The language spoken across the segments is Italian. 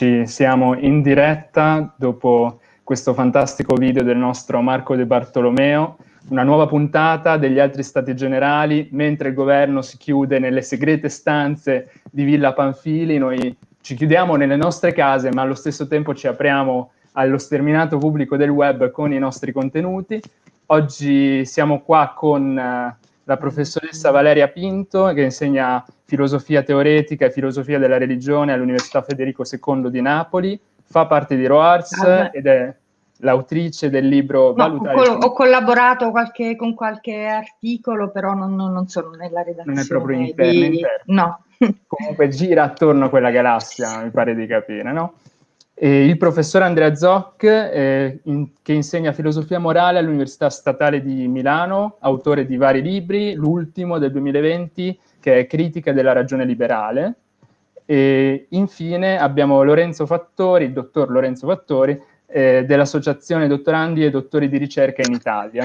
Eccoci, siamo in diretta dopo questo fantastico video del nostro Marco De Bartolomeo, una nuova puntata degli altri stati generali, mentre il governo si chiude nelle segrete stanze di Villa Panfili, noi ci chiudiamo nelle nostre case, ma allo stesso tempo ci apriamo allo sterminato pubblico del web con i nostri contenuti. Oggi siamo qua con uh, la professoressa Valeria Pinto, che insegna filosofia teoretica e filosofia della religione all'Università Federico II di Napoli, fa parte di RoArts ah, ed è l'autrice del libro no, Valutare... Ho, ho collaborato qualche, con qualche articolo, però non, non, sono nella redazione. Non è proprio interno, di... interno. No. Comunque gira attorno a quella galassia, mi pare di capire, no? E il professor Andrea Zoc, eh, in, che insegna filosofia morale all'Università Statale di Milano, autore di vari libri, l'ultimo del 2020, che è Critica della ragione liberale. E infine abbiamo Lorenzo Fattori, il dottor Lorenzo Fattori, eh, dell'Associazione Dottorandi e Dottori di Ricerca in Italia.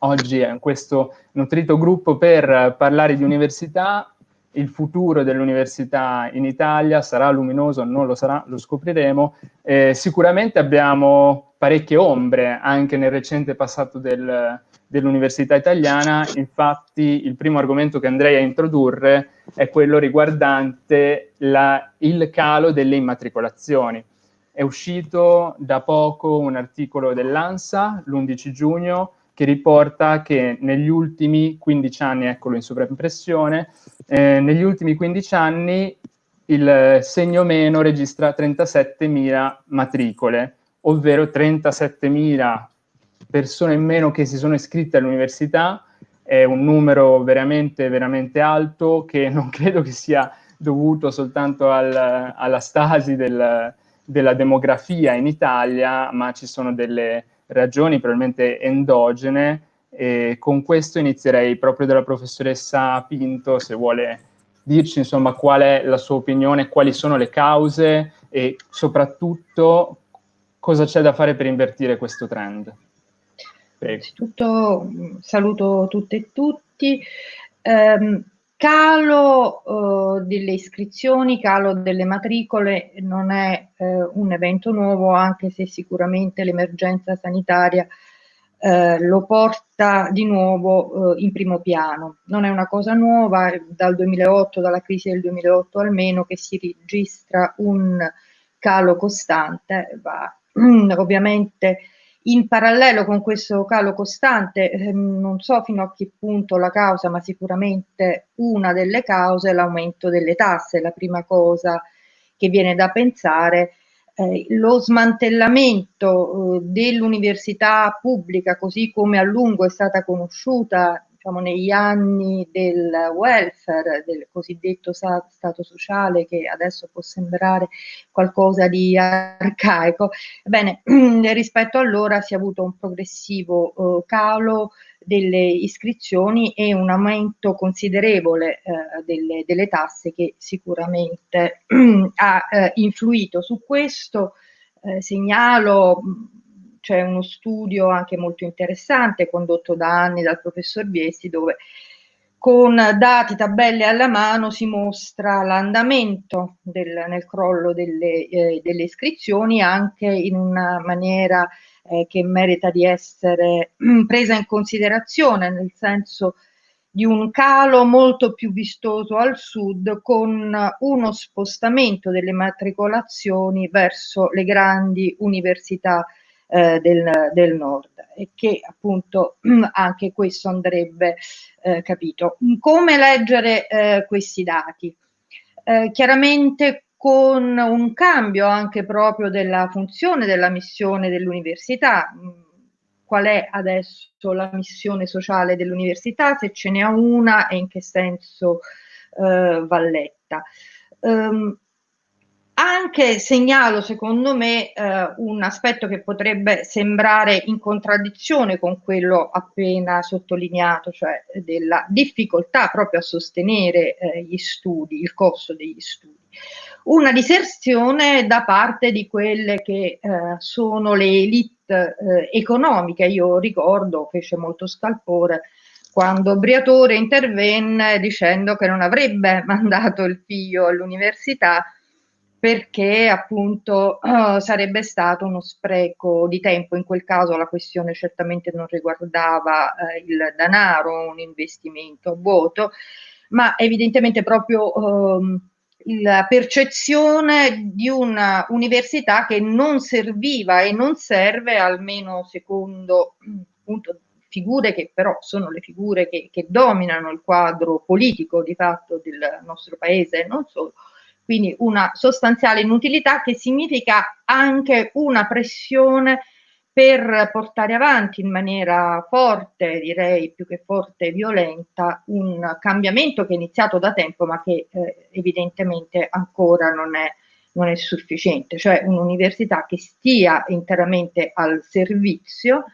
Oggi è questo nutrito gruppo per parlare di università il futuro dell'università in Italia sarà luminoso o non lo sarà, lo scopriremo. Eh, sicuramente abbiamo parecchie ombre anche nel recente passato del, dell'università italiana, infatti il primo argomento che andrei a introdurre è quello riguardante la, il calo delle immatricolazioni. È uscito da poco un articolo dell'ANSA, l'11 giugno, che riporta che negli ultimi 15 anni, eccolo in sovraimpressione, eh, negli ultimi 15 anni il segno meno registra 37.000 matricole, ovvero 37.000 persone in meno che si sono iscritte all'università, è un numero veramente, veramente alto che non credo che sia dovuto soltanto al, alla stasi del, della demografia in Italia, ma ci sono delle ragioni probabilmente endogene e con questo inizierei proprio dalla professoressa Pinto, se vuole dirci insomma qual è la sua opinione, quali sono le cause e soprattutto cosa c'è da fare per invertire questo trend. Innanzitutto saluto tutte e tutti. Um, calo uh, delle iscrizioni, calo delle matricole non è uh, un evento nuovo, anche se sicuramente l'emergenza sanitaria uh, lo porta di nuovo in primo piano. Non è una cosa nuova, dal 2008, dalla crisi del 2008 almeno, che si registra un calo costante, va ovviamente in parallelo con questo calo costante, ehm, non so fino a che punto la causa, ma sicuramente una delle cause è l'aumento delle tasse. La prima cosa che viene da pensare eh, lo smantellamento eh, dell'università pubblica così come a lungo è stata conosciuta diciamo, negli anni del welfare, del cosiddetto stato sociale, che adesso può sembrare qualcosa di arcaico, ebbene, rispetto allora si è avuto un progressivo eh, calo delle iscrizioni e un aumento considerevole eh, delle, delle, tasse che sicuramente ha eh, influito su questo. Eh, segnalo c'è uno studio anche molto interessante condotto da anni dal professor Viesti dove con dati, tabelle alla mano si mostra l'andamento nel crollo delle, eh, delle, iscrizioni anche in una maniera eh, che merita di essere presa in considerazione, nel senso di un calo molto più vistoso al sud con uno spostamento delle matricolazioni verso le grandi università eh, del, del, nord e che appunto anche questo andrebbe eh, capito. Come leggere eh, questi dati? Eh, chiaramente con un cambio anche proprio della funzione della missione dell'università. Qual è adesso la missione sociale dell'università, se ce n'è una e in che senso eh, va letta. Um, anche segnalo, secondo me, eh, un aspetto che potrebbe sembrare in contraddizione con quello appena sottolineato, cioè della difficoltà proprio a sostenere eh, gli studi, il costo degli studi. Una diserzione da parte di quelle che eh, sono le elite eh, economiche. Io ricordo, fece molto scalpore, quando Briatore intervenne dicendo che non avrebbe mandato il figlio all'università perché appunto uh, sarebbe stato uno spreco di tempo. In quel caso la questione certamente non riguardava uh, il denaro, un investimento vuoto, ma evidentemente proprio uh, la percezione di una università che non serviva e non serve, almeno secondo appunto, figure che però sono le figure che, che dominano il quadro politico di fatto del nostro paese, non solo quindi una sostanziale inutilità che significa anche una pressione per portare avanti in maniera forte, direi più che forte violenta, un cambiamento che è iniziato da tempo ma che eh, evidentemente ancora non è, non è sufficiente, cioè un'università che stia interamente al servizio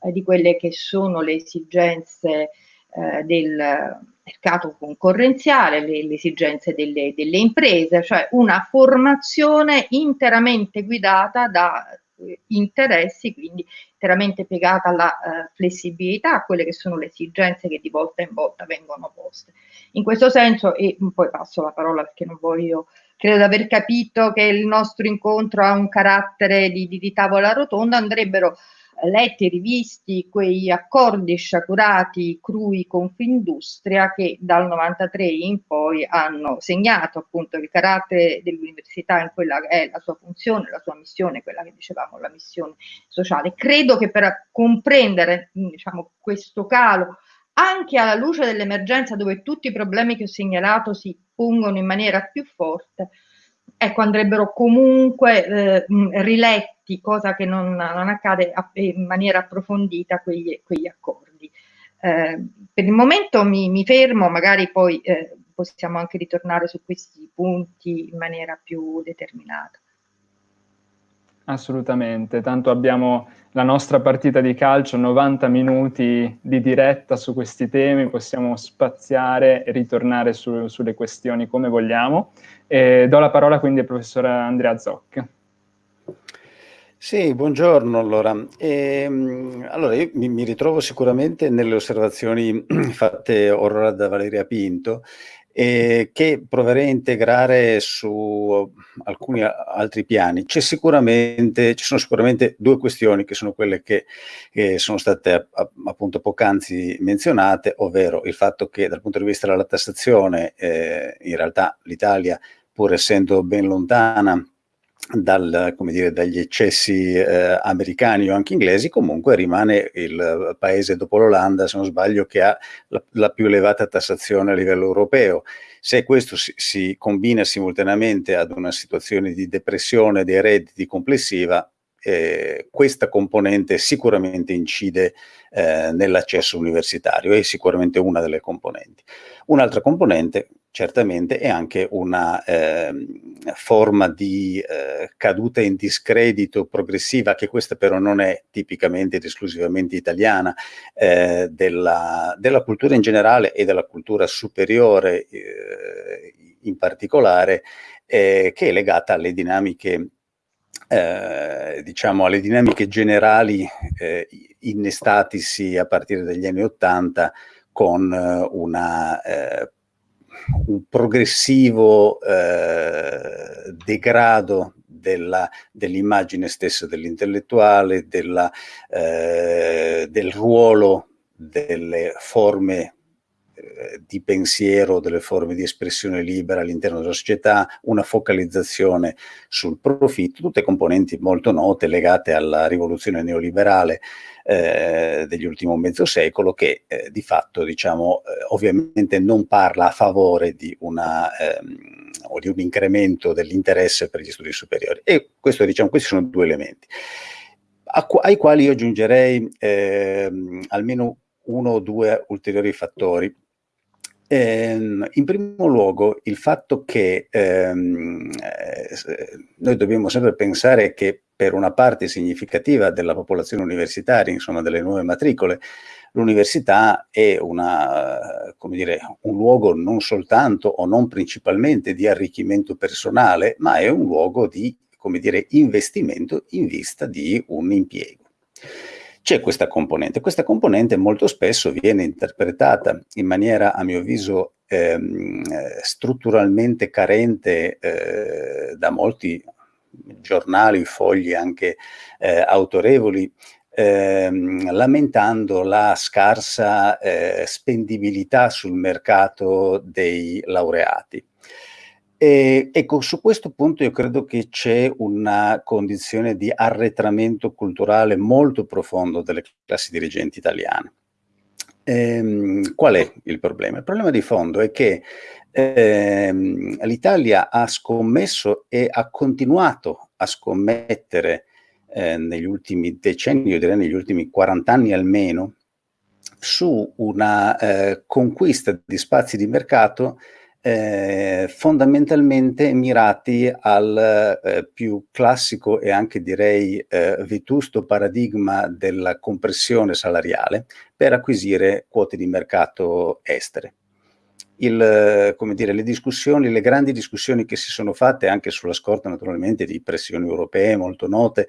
eh, di quelle che sono le esigenze eh, del mercato concorrenziale, le, le esigenze delle, delle, imprese, cioè una formazione interamente guidata da eh, interessi, quindi interamente piegata alla eh, flessibilità, a quelle che sono le esigenze che di volta in volta vengono poste. In questo senso, e poi passo la parola perché non voglio, credo di aver capito che il nostro incontro ha un carattere di, di, di tavola rotonda, andrebbero letti e rivisti quegli accordi sciacurati crui Confindustria che dal 93 in poi hanno segnato appunto il carattere dell'università in quella che è la sua funzione, la sua missione, quella che dicevamo la missione sociale. Credo che per comprendere diciamo, questo calo anche alla luce dell'emergenza dove tutti i problemi che ho segnalato si pongono in maniera più forte, ecco, andrebbero comunque eh, riletti, cosa che non, non accade in maniera approfondita, quegli, quegli accordi. Eh, per il momento mi, mi fermo, magari poi eh, possiamo anche ritornare su questi punti in maniera più determinata. Assolutamente, tanto abbiamo la nostra partita di calcio, 90 minuti di diretta su questi temi, possiamo spaziare e ritornare su, sulle questioni come vogliamo. E do la parola quindi al professor Andrea Zoc. Sì, buongiorno allora. E, allora io mi, mi, ritrovo sicuramente nelle osservazioni fatte ora da Valeria Pinto eh, che proverei a integrare su alcuni altri piani. Ci sono sicuramente due questioni che sono quelle che, che sono state appunto poc'anzi menzionate, ovvero il fatto che dal punto di vista della tassazione eh, in realtà l'Italia, pur essendo ben lontana dal, dire, dagli eccessi eh, americani o anche inglesi, comunque rimane il paese dopo l'Olanda, se non sbaglio, che ha la, la, più elevata tassazione a livello europeo. Se questo si, si combina simultaneamente ad una situazione di depressione dei redditi complessiva, eh, questa componente sicuramente incide eh, nell'accesso universitario, è sicuramente una delle componenti. Un'altra componente certamente è anche una eh, forma di eh, caduta in discredito progressiva, che questa però non è tipicamente ed esclusivamente italiana, eh, della, della, cultura in generale e della cultura superiore eh, in particolare, eh, che è legata alle dinamiche eh, diciamo alle dinamiche generali eh, innestatisi a partire dagli anni Ottanta con eh, una, eh, un progressivo eh, degrado dell'immagine stessa dell'intellettuale, eh, del ruolo delle forme eh, di pensiero, delle forme di espressione libera all'interno della società, una focalizzazione sul profitto, tutte componenti molto note legate alla rivoluzione neoliberale eh, degli ultimi mezzo secolo che eh, di fatto diciamo eh, ovviamente non parla a favore di una ehm, di un incremento dell'interesse per gli studi superiori. E questo diciamo questi sono due elementi. Ai quali io aggiungerei ehm, almeno uno o due ulteriori fattori Ehm, in primo luogo il fatto che ehm, eh, noi dobbiamo sempre pensare che per una parte significativa della popolazione universitaria, insomma delle nuove matricole, l'università è una, dire, un luogo non soltanto o non principalmente di arricchimento personale, ma è un luogo di dire, investimento in vista di un impiego c'è questa componente. Questa componente molto spesso viene interpretata in maniera, a mio avviso, ehm, strutturalmente carente eh, da molti giornali, fogli anche eh, autorevoli, ehm, lamentando la scarsa eh, spendibilità sul mercato dei laureati. E, ecco, su questo punto io credo che c'è una condizione di arretramento culturale molto profondo delle classi dirigenti italiane. Ehm, qual è il problema? Il problema di fondo è che ehm, l'Italia ha scommesso e ha continuato a scommettere eh, negli ultimi decenni, io direi negli ultimi 40 anni almeno, su una eh, conquista di spazi di mercato eh, fondamentalmente mirati al eh, più classico e anche direi eh, vetusto paradigma della compressione salariale per acquisire quote di mercato estere. Il, come dire, le discussioni, le grandi discussioni che si sono fatte anche sulla scorta naturalmente di pressioni europee molto note,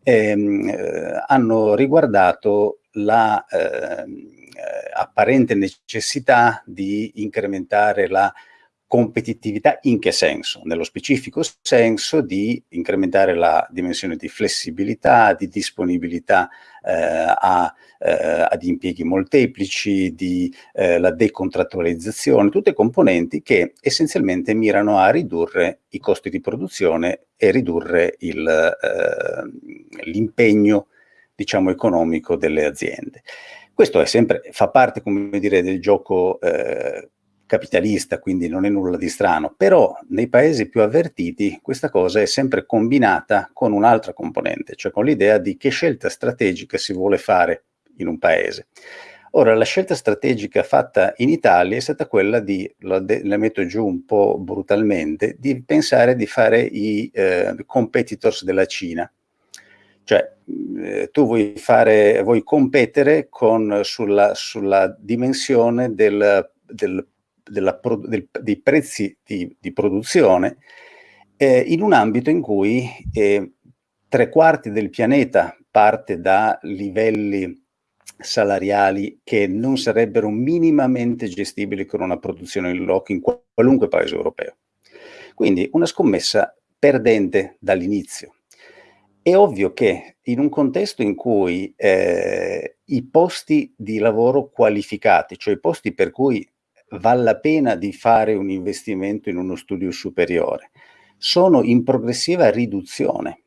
ehm, eh, hanno riguardato la eh, apparente necessità di incrementare la competitività in che senso? Nello specifico senso di incrementare la dimensione di flessibilità, di disponibilità eh, a, eh, ad impieghi molteplici, di eh, la decontrattualizzazione, tutte componenti che essenzialmente mirano a ridurre i costi di produzione e ridurre eh, l'impegno diciamo economico delle aziende. Questo sempre, fa parte, come dire, del gioco eh, capitalista, quindi non è nulla di strano, però nei paesi più avvertiti questa cosa è sempre combinata con un'altra componente, cioè con l'idea di che scelta strategica si vuole fare in un paese. Ora, la scelta strategica fatta in Italia è stata quella di, la, metto giù un po' brutalmente, di pensare di fare i eh, competitors della Cina, cioè, eh, tu vuoi, fare, vuoi competere con, sulla, sulla, dimensione del, del, della, del, dei prezzi di, di produzione eh, in un ambito in cui eh, tre quarti del pianeta parte da livelli salariali che non sarebbero minimamente gestibili con una produzione in loco in qualunque paese europeo. Quindi una scommessa perdente dall'inizio. È ovvio che in un contesto in cui eh, i posti di lavoro qualificati, cioè i posti per cui vale la pena di fare un investimento in uno studio superiore, sono in progressiva riduzione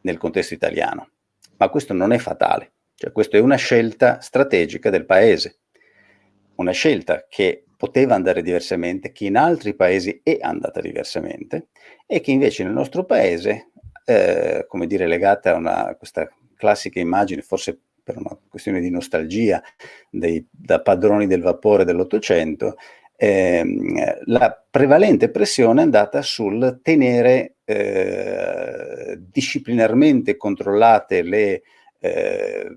nel contesto italiano, ma questo non è fatale, cioè questa è una scelta strategica del paese, una scelta che poteva andare diversamente, che in altri paesi è andata diversamente e che invece nel nostro paese eh, come dire, legata a, una, a questa classica immagine, forse per una questione di nostalgia, dei, da padroni del vapore dell'Ottocento, ehm, la prevalente pressione è andata sul tenere eh, disciplinarmente controllate le eh,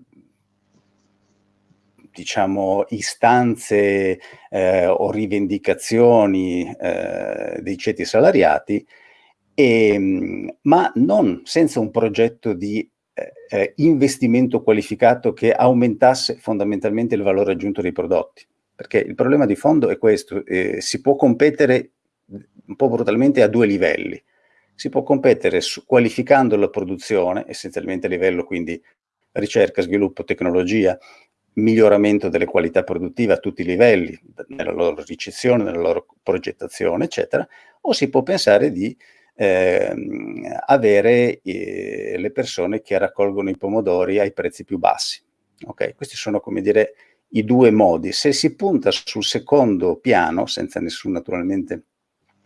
diciamo, istanze eh, o rivendicazioni eh, dei ceti salariati e, ehm, ma non senza un progetto di eh, eh, investimento qualificato che aumentasse fondamentalmente il valore aggiunto dei prodotti. perché il problema di fondo è questo, eh, si può competere un po' brutalmente a due livelli. Si può competere su, qualificando la produzione, essenzialmente a livello quindi ricerca, sviluppo, tecnologia, miglioramento delle qualità produttive a tutti i livelli, nella loro ricezione, nella loro progettazione, eccetera, o si può pensare di eh, avere eh, le persone che raccolgono i pomodori ai prezzi più bassi. Okay? Questi sono, come dire, i due modi. Se si punta sul secondo piano, senza nessun naturalmente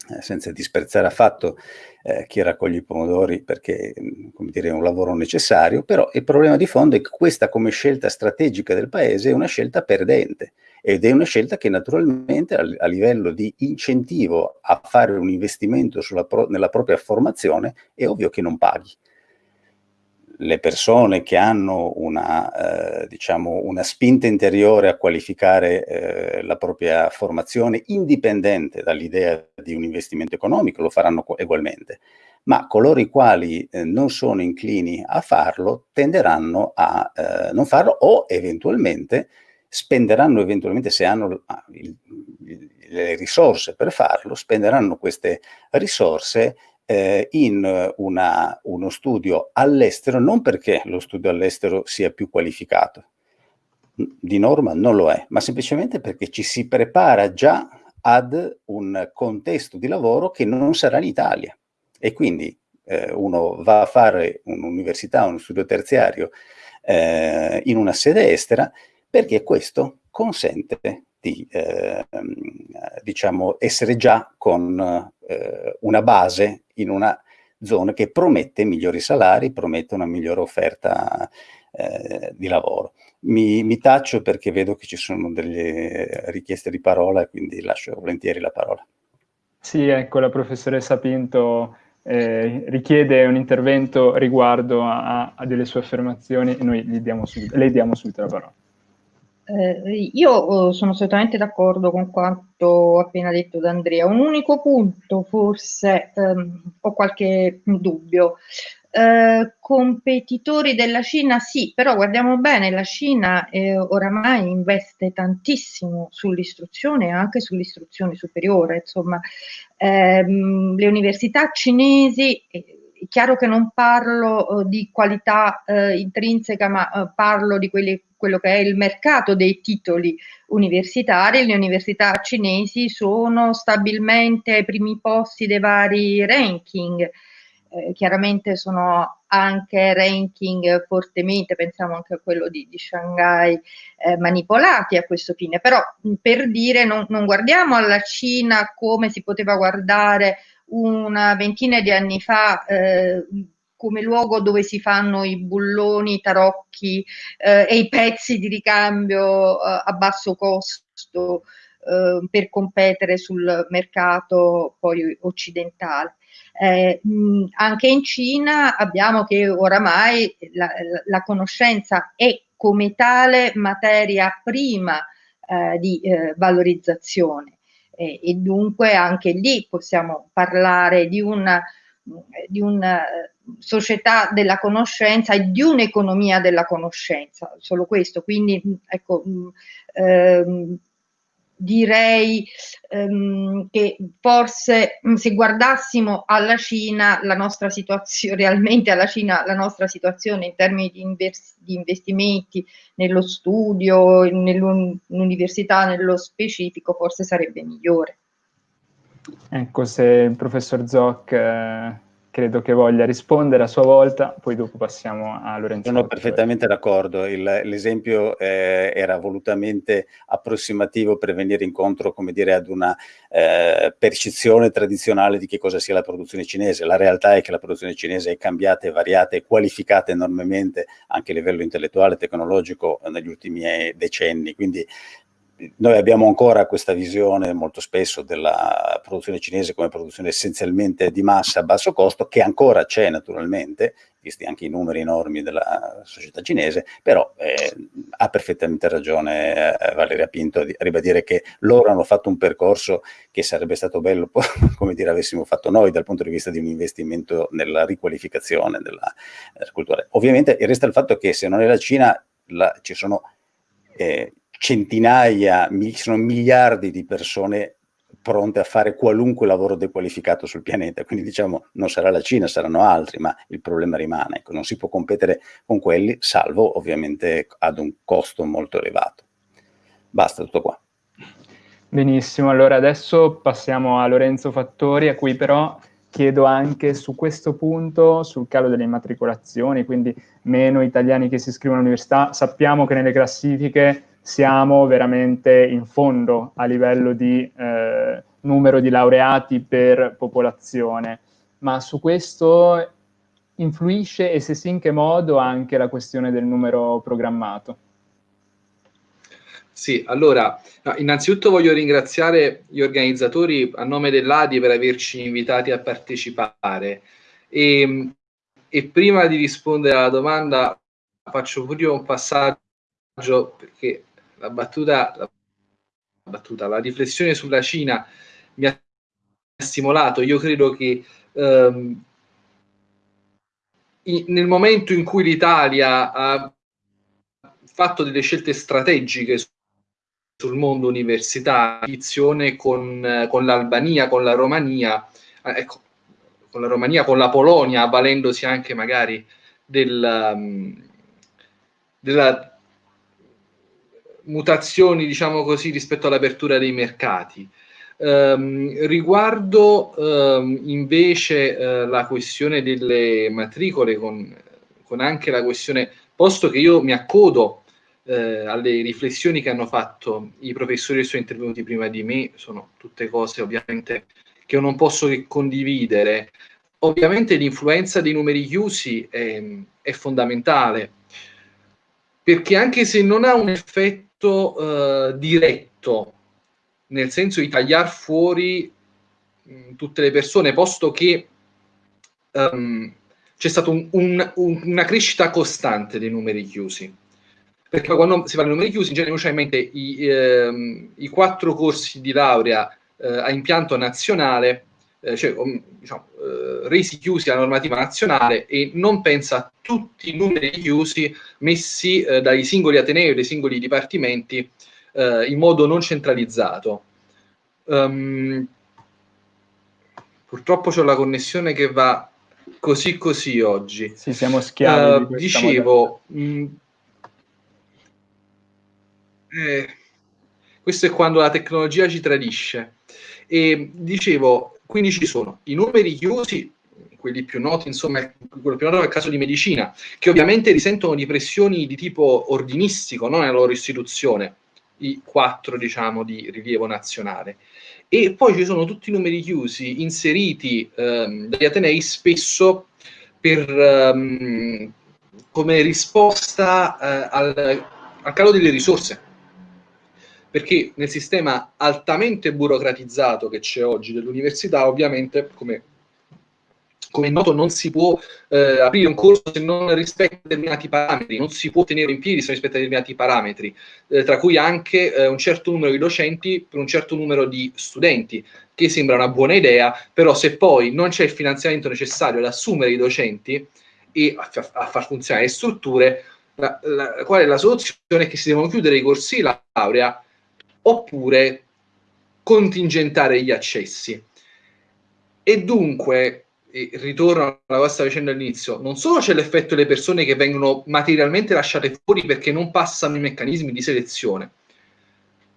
eh, senza disprezzare affatto eh, chi raccoglie i pomodori perché mm, dire, è un lavoro necessario, però il problema di fondo è che questa come scelta strategica del paese è una scelta perdente ed è una scelta che naturalmente a, a livello di incentivo a fare un investimento pro, nella propria formazione è ovvio che non paghi. Le persone che hanno una, eh, diciamo, una spinta interiore a qualificare eh, la propria formazione indipendente dall'idea di un investimento economico lo faranno ugualmente, ma coloro i quali eh, non sono inclini a farlo tenderanno a eh, non farlo o eventualmente spenderanno eventualmente se hanno ah, il, le risorse per farlo, spenderanno queste risorse eh, in una, uno studio all'estero, non perché lo studio all'estero sia più qualificato, di norma non lo è, ma semplicemente perché ci si prepara già ad un contesto di lavoro che non sarà in Italia. E quindi eh, uno va a fare un'università, uno studio terziario eh, in una sede estera perché questo consente di eh, diciamo, essere già con eh, una base in una zona che promette migliori salari, promette una migliore offerta eh, di lavoro. Mi, mi, taccio perché vedo che ci sono delle richieste di parola, quindi lascio volentieri la parola. Sì, ecco, la professoressa Pinto eh, richiede un intervento riguardo a, a, delle sue affermazioni e noi diamo subito, le diamo subito la parola. Eh, io oh, sono assolutamente d'accordo con quanto appena detto da Andrea. Un unico punto, forse ehm, ho qualche dubbio. Eh, competitori della Cina sì, però guardiamo bene, la Cina eh, oramai investe tantissimo sull'istruzione e anche sull'istruzione superiore, insomma ehm, le università cinesi è chiaro che non parlo uh, di qualità uh, intrinseca, ma parlo di quelli, quello che è il mercato dei titoli universitari. Le università cinesi sono stabilmente ai primi posti dei vari ranking. Eh, chiaramente sono anche ranking fortemente, pensiamo anche a quello di, di Shanghai, eh, manipolati a questo fine. Però per dire, non, non guardiamo alla Cina come si poteva guardare una ventina di anni fa eh, come luogo dove si fanno i bulloni, i tarocchi eh, e i pezzi di ricambio eh, a basso costo eh, per competere sul mercato poi occidentale. Eh, mh, anche in Cina abbiamo che oramai la, la conoscenza è come tale materia prima eh, di valorizzazione e, e dunque anche lì possiamo parlare di una, di una società della conoscenza e di un'economia della conoscenza, solo questo. Quindi ecco, ehm, direi ehm, che forse mm, se guardassimo alla Cina, la nostra situazione, realmente alla Cina, la nostra situazione in termini di, di investimenti nello studio, nell'università nello specifico, forse sarebbe migliore. Ecco, se il professor Zoc eh credo che voglia rispondere a sua volta, poi dopo passiamo a Lorenzo. Sono perfettamente d'accordo, l'esempio eh, era volutamente approssimativo per venire incontro, come dire, ad una eh, percezione tradizionale di che cosa sia la produzione cinese. La realtà è che la produzione cinese è cambiata, è variata, è qualificata enormemente anche a livello intellettuale e tecnologico negli ultimi eh, decenni, quindi noi abbiamo ancora questa visione molto spesso della produzione cinese come produzione essenzialmente di massa a basso costo, che ancora c'è naturalmente, visti anche i numeri enormi della società cinese, però eh, ha perfettamente ragione eh, Valeria Pinto a ribadire che loro hanno fatto un percorso che sarebbe stato bello, come dire, avessimo fatto noi dal punto di vista di un investimento nella riqualificazione della, della cultura. Ovviamente resta il fatto che se non è la Cina la, ci sono... Eh, centinaia, sono miliardi di persone pronte a fare qualunque lavoro dequalificato sul pianeta, quindi diciamo non sarà la Cina, saranno altri, ma il problema rimane, ecco, non si può competere con quelli, salvo ovviamente ad un costo molto elevato. Basta, tutto qua. Benissimo, allora adesso passiamo a Lorenzo Fattori, a cui però chiedo anche su questo punto, sul calo delle immatricolazioni, quindi meno italiani che si iscrivono all'università, sappiamo che nelle classifiche siamo veramente in fondo a livello di eh, numero di laureati per popolazione, ma su questo influisce e se sì in che modo anche la questione del numero programmato? Sì, allora, no, innanzitutto voglio ringraziare gli organizzatori a nome dell'ADI per averci invitati a partecipare e, e prima di rispondere alla domanda faccio pure un passaggio perché la battuta, la battuta, la riflessione sulla Cina mi ha stimolato. Io credo che ehm, in, nel momento in cui l'Italia ha fatto delle scelte strategiche sul mondo universitario, con, con l'Albania, con la Romania, eh, ecco, con la Romania, con la Polonia, avvalendosi anche magari del, um, della mutazioni, diciamo così, rispetto all'apertura dei mercati. Um, riguardo um, invece uh, la questione delle matricole, con, con, anche la questione, posto che io mi accodo uh, alle riflessioni che hanno fatto i professori che sono intervenuti prima di me, sono tutte cose ovviamente che io non posso che condividere. Ovviamente l'influenza dei numeri chiusi è, è fondamentale, perché anche se non ha un effetto effetto eh, diretto, nel senso di tagliare fuori mh, mm, tutte le persone, posto che um, c'è stata un, un, un, una crescita costante dei numeri chiusi. Perché quando si parla di numeri chiusi, in genere ha in mente i, ehm, i quattro corsi di laurea eh, a impianto nazionale eh, cioè, diciamo, eh, resi chiusi alla normativa nazionale e non pensa a tutti i numeri chiusi messi eh, dai singoli atenei o dai singoli dipartimenti eh, in modo non centralizzato. Um, purtroppo c'è la connessione che va così così oggi. Sì, siamo schiavi. Uh, dicevo, mh, eh, questo è quando la tecnologia ci tradisce. E dicevo, quindi ci sono i numeri chiusi, quelli più noti, insomma, quello più noto è il caso di medicina, che ovviamente risentono di pressioni di tipo ordinistico, non nella loro istituzione, i quattro, diciamo, di rilievo nazionale. E poi ci sono tutti i numeri chiusi inseriti ehm, dagli Atenei spesso per, ehm, come risposta eh, al, al calo delle risorse perché nel sistema altamente burocratizzato che c'è oggi dell'università, ovviamente, come, come noto, non si può eh, aprire un corso se non rispetta determinati parametri, non si può tenere in piedi se non rispetta determinati parametri, eh, tra cui anche eh, un certo numero di docenti per un certo numero di studenti, che sembra una buona idea, però se poi non c'è il finanziamento necessario ad assumere i docenti e a, a far funzionare le strutture, la, la, qual è la soluzione? Che si devono chiudere i corsi laurea oppure contingentare gli accessi. E dunque, ritorno alla vostra vicenda all'inizio, non solo c'è l'effetto delle persone che vengono materialmente lasciate fuori perché non passano i meccanismi di selezione,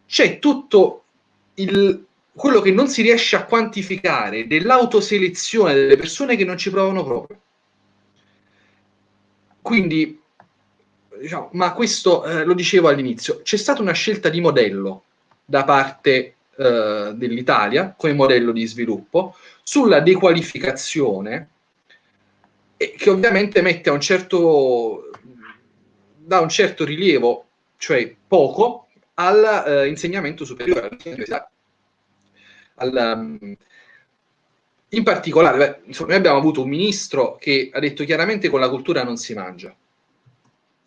c'è tutto il, quello che non si riesce a quantificare dell'autoselezione delle persone che non ci provano proprio. Quindi, diciamo, ma questo eh, lo dicevo all'inizio, c'è stata una scelta di modello da parte eh, dell'Italia come modello di sviluppo sulla dequalificazione che ovviamente mette a un certo da un certo rilievo, cioè poco, all'insegnamento eh, superiore, al, um, in particolare, beh, insomma, noi abbiamo avuto un ministro che ha detto chiaramente con la cultura non si mangia.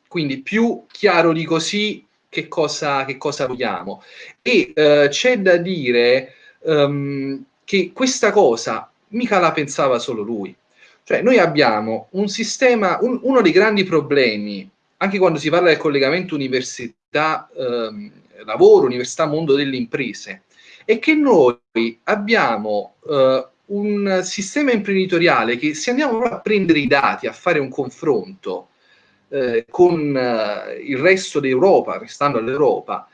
Quindi più chiaro di così che cosa, che cosa vogliamo. E eh, c'è da dire um, che questa cosa mica la pensava solo lui. Cioè noi abbiamo un sistema, un, uno dei grandi problemi, anche quando si parla del collegamento università, ehm, lavoro, università, mondo delle imprese, è che noi abbiamo eh, un sistema imprenditoriale che se andiamo a prendere i dati, a fare un confronto eh, con eh, il resto d'Europa, restando all'Europa,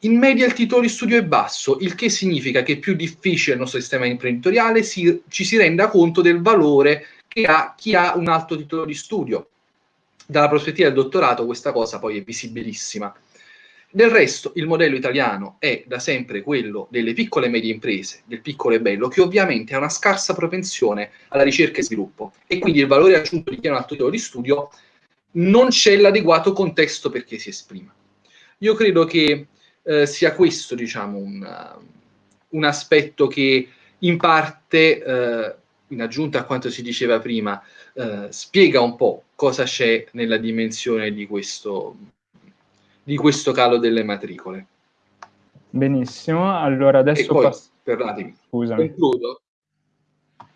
in media il titolo di studio è basso, il che significa che più difficile il nostro sistema imprenditoriale, si, ci si renda conto del valore che ha chi ha un alto titolo di studio. Dalla prospettiva del dottorato questa cosa poi è visibilissima. Del resto, il modello italiano è da sempre quello delle piccole e medie imprese, del piccolo e bello, che ovviamente ha una scarsa propensione alla ricerca e sviluppo e quindi il valore aggiunto di chi ha un titolo di studio non c'è l'adeguato contesto perché si esprima. Io credo che eh, sia questo, diciamo, un, un, aspetto che in parte, eh, in aggiunta a quanto si diceva prima, eh, spiega un po' cosa c'è nella dimensione di questo di questo calo delle matricole. Benissimo, allora adesso... Poi, pass- perdonatemi, Scusami. concludo.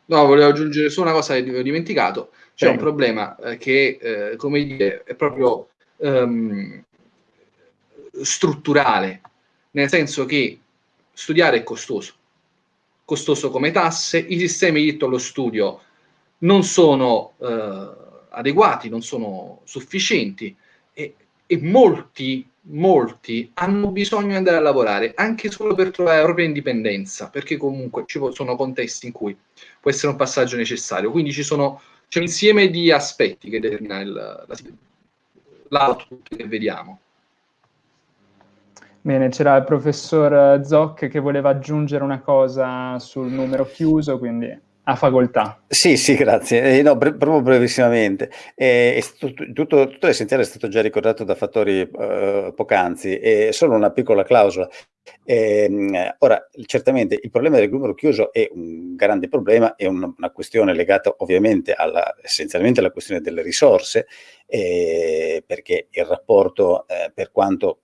No, volevo aggiungere solo una cosa che ho dimenticato. C'è Prego. un problema eh, che, eh, come dire, è proprio um, strutturale, nel senso che studiare è costoso, costoso come tasse, i sistemi di diritto allo studio non sono eh, adeguati, non sono sufficienti e molti, molti hanno bisogno di andare a lavorare anche solo per trovare la propria indipendenza, perché comunque ci sono contesti in cui può essere un passaggio necessario. Quindi ci sono, c'è un insieme di aspetti che determina il, l'output che vediamo. Bene, c'era il professor Zoc che voleva aggiungere una cosa sul numero chiuso, quindi a facoltà. Sì, sì, grazie. Eh, no, bre- proprio brevissimamente. Eh, tutto, tutto, tutto, l'essenziale è stato già ricordato da fattori eh, poc'anzi, è solo una piccola clausola. Eh, ora, certamente il problema del numero chiuso è un grande problema, è una, una questione legata ovviamente alla, essenzialmente alla questione delle risorse, eh, perché il rapporto, eh, per quanto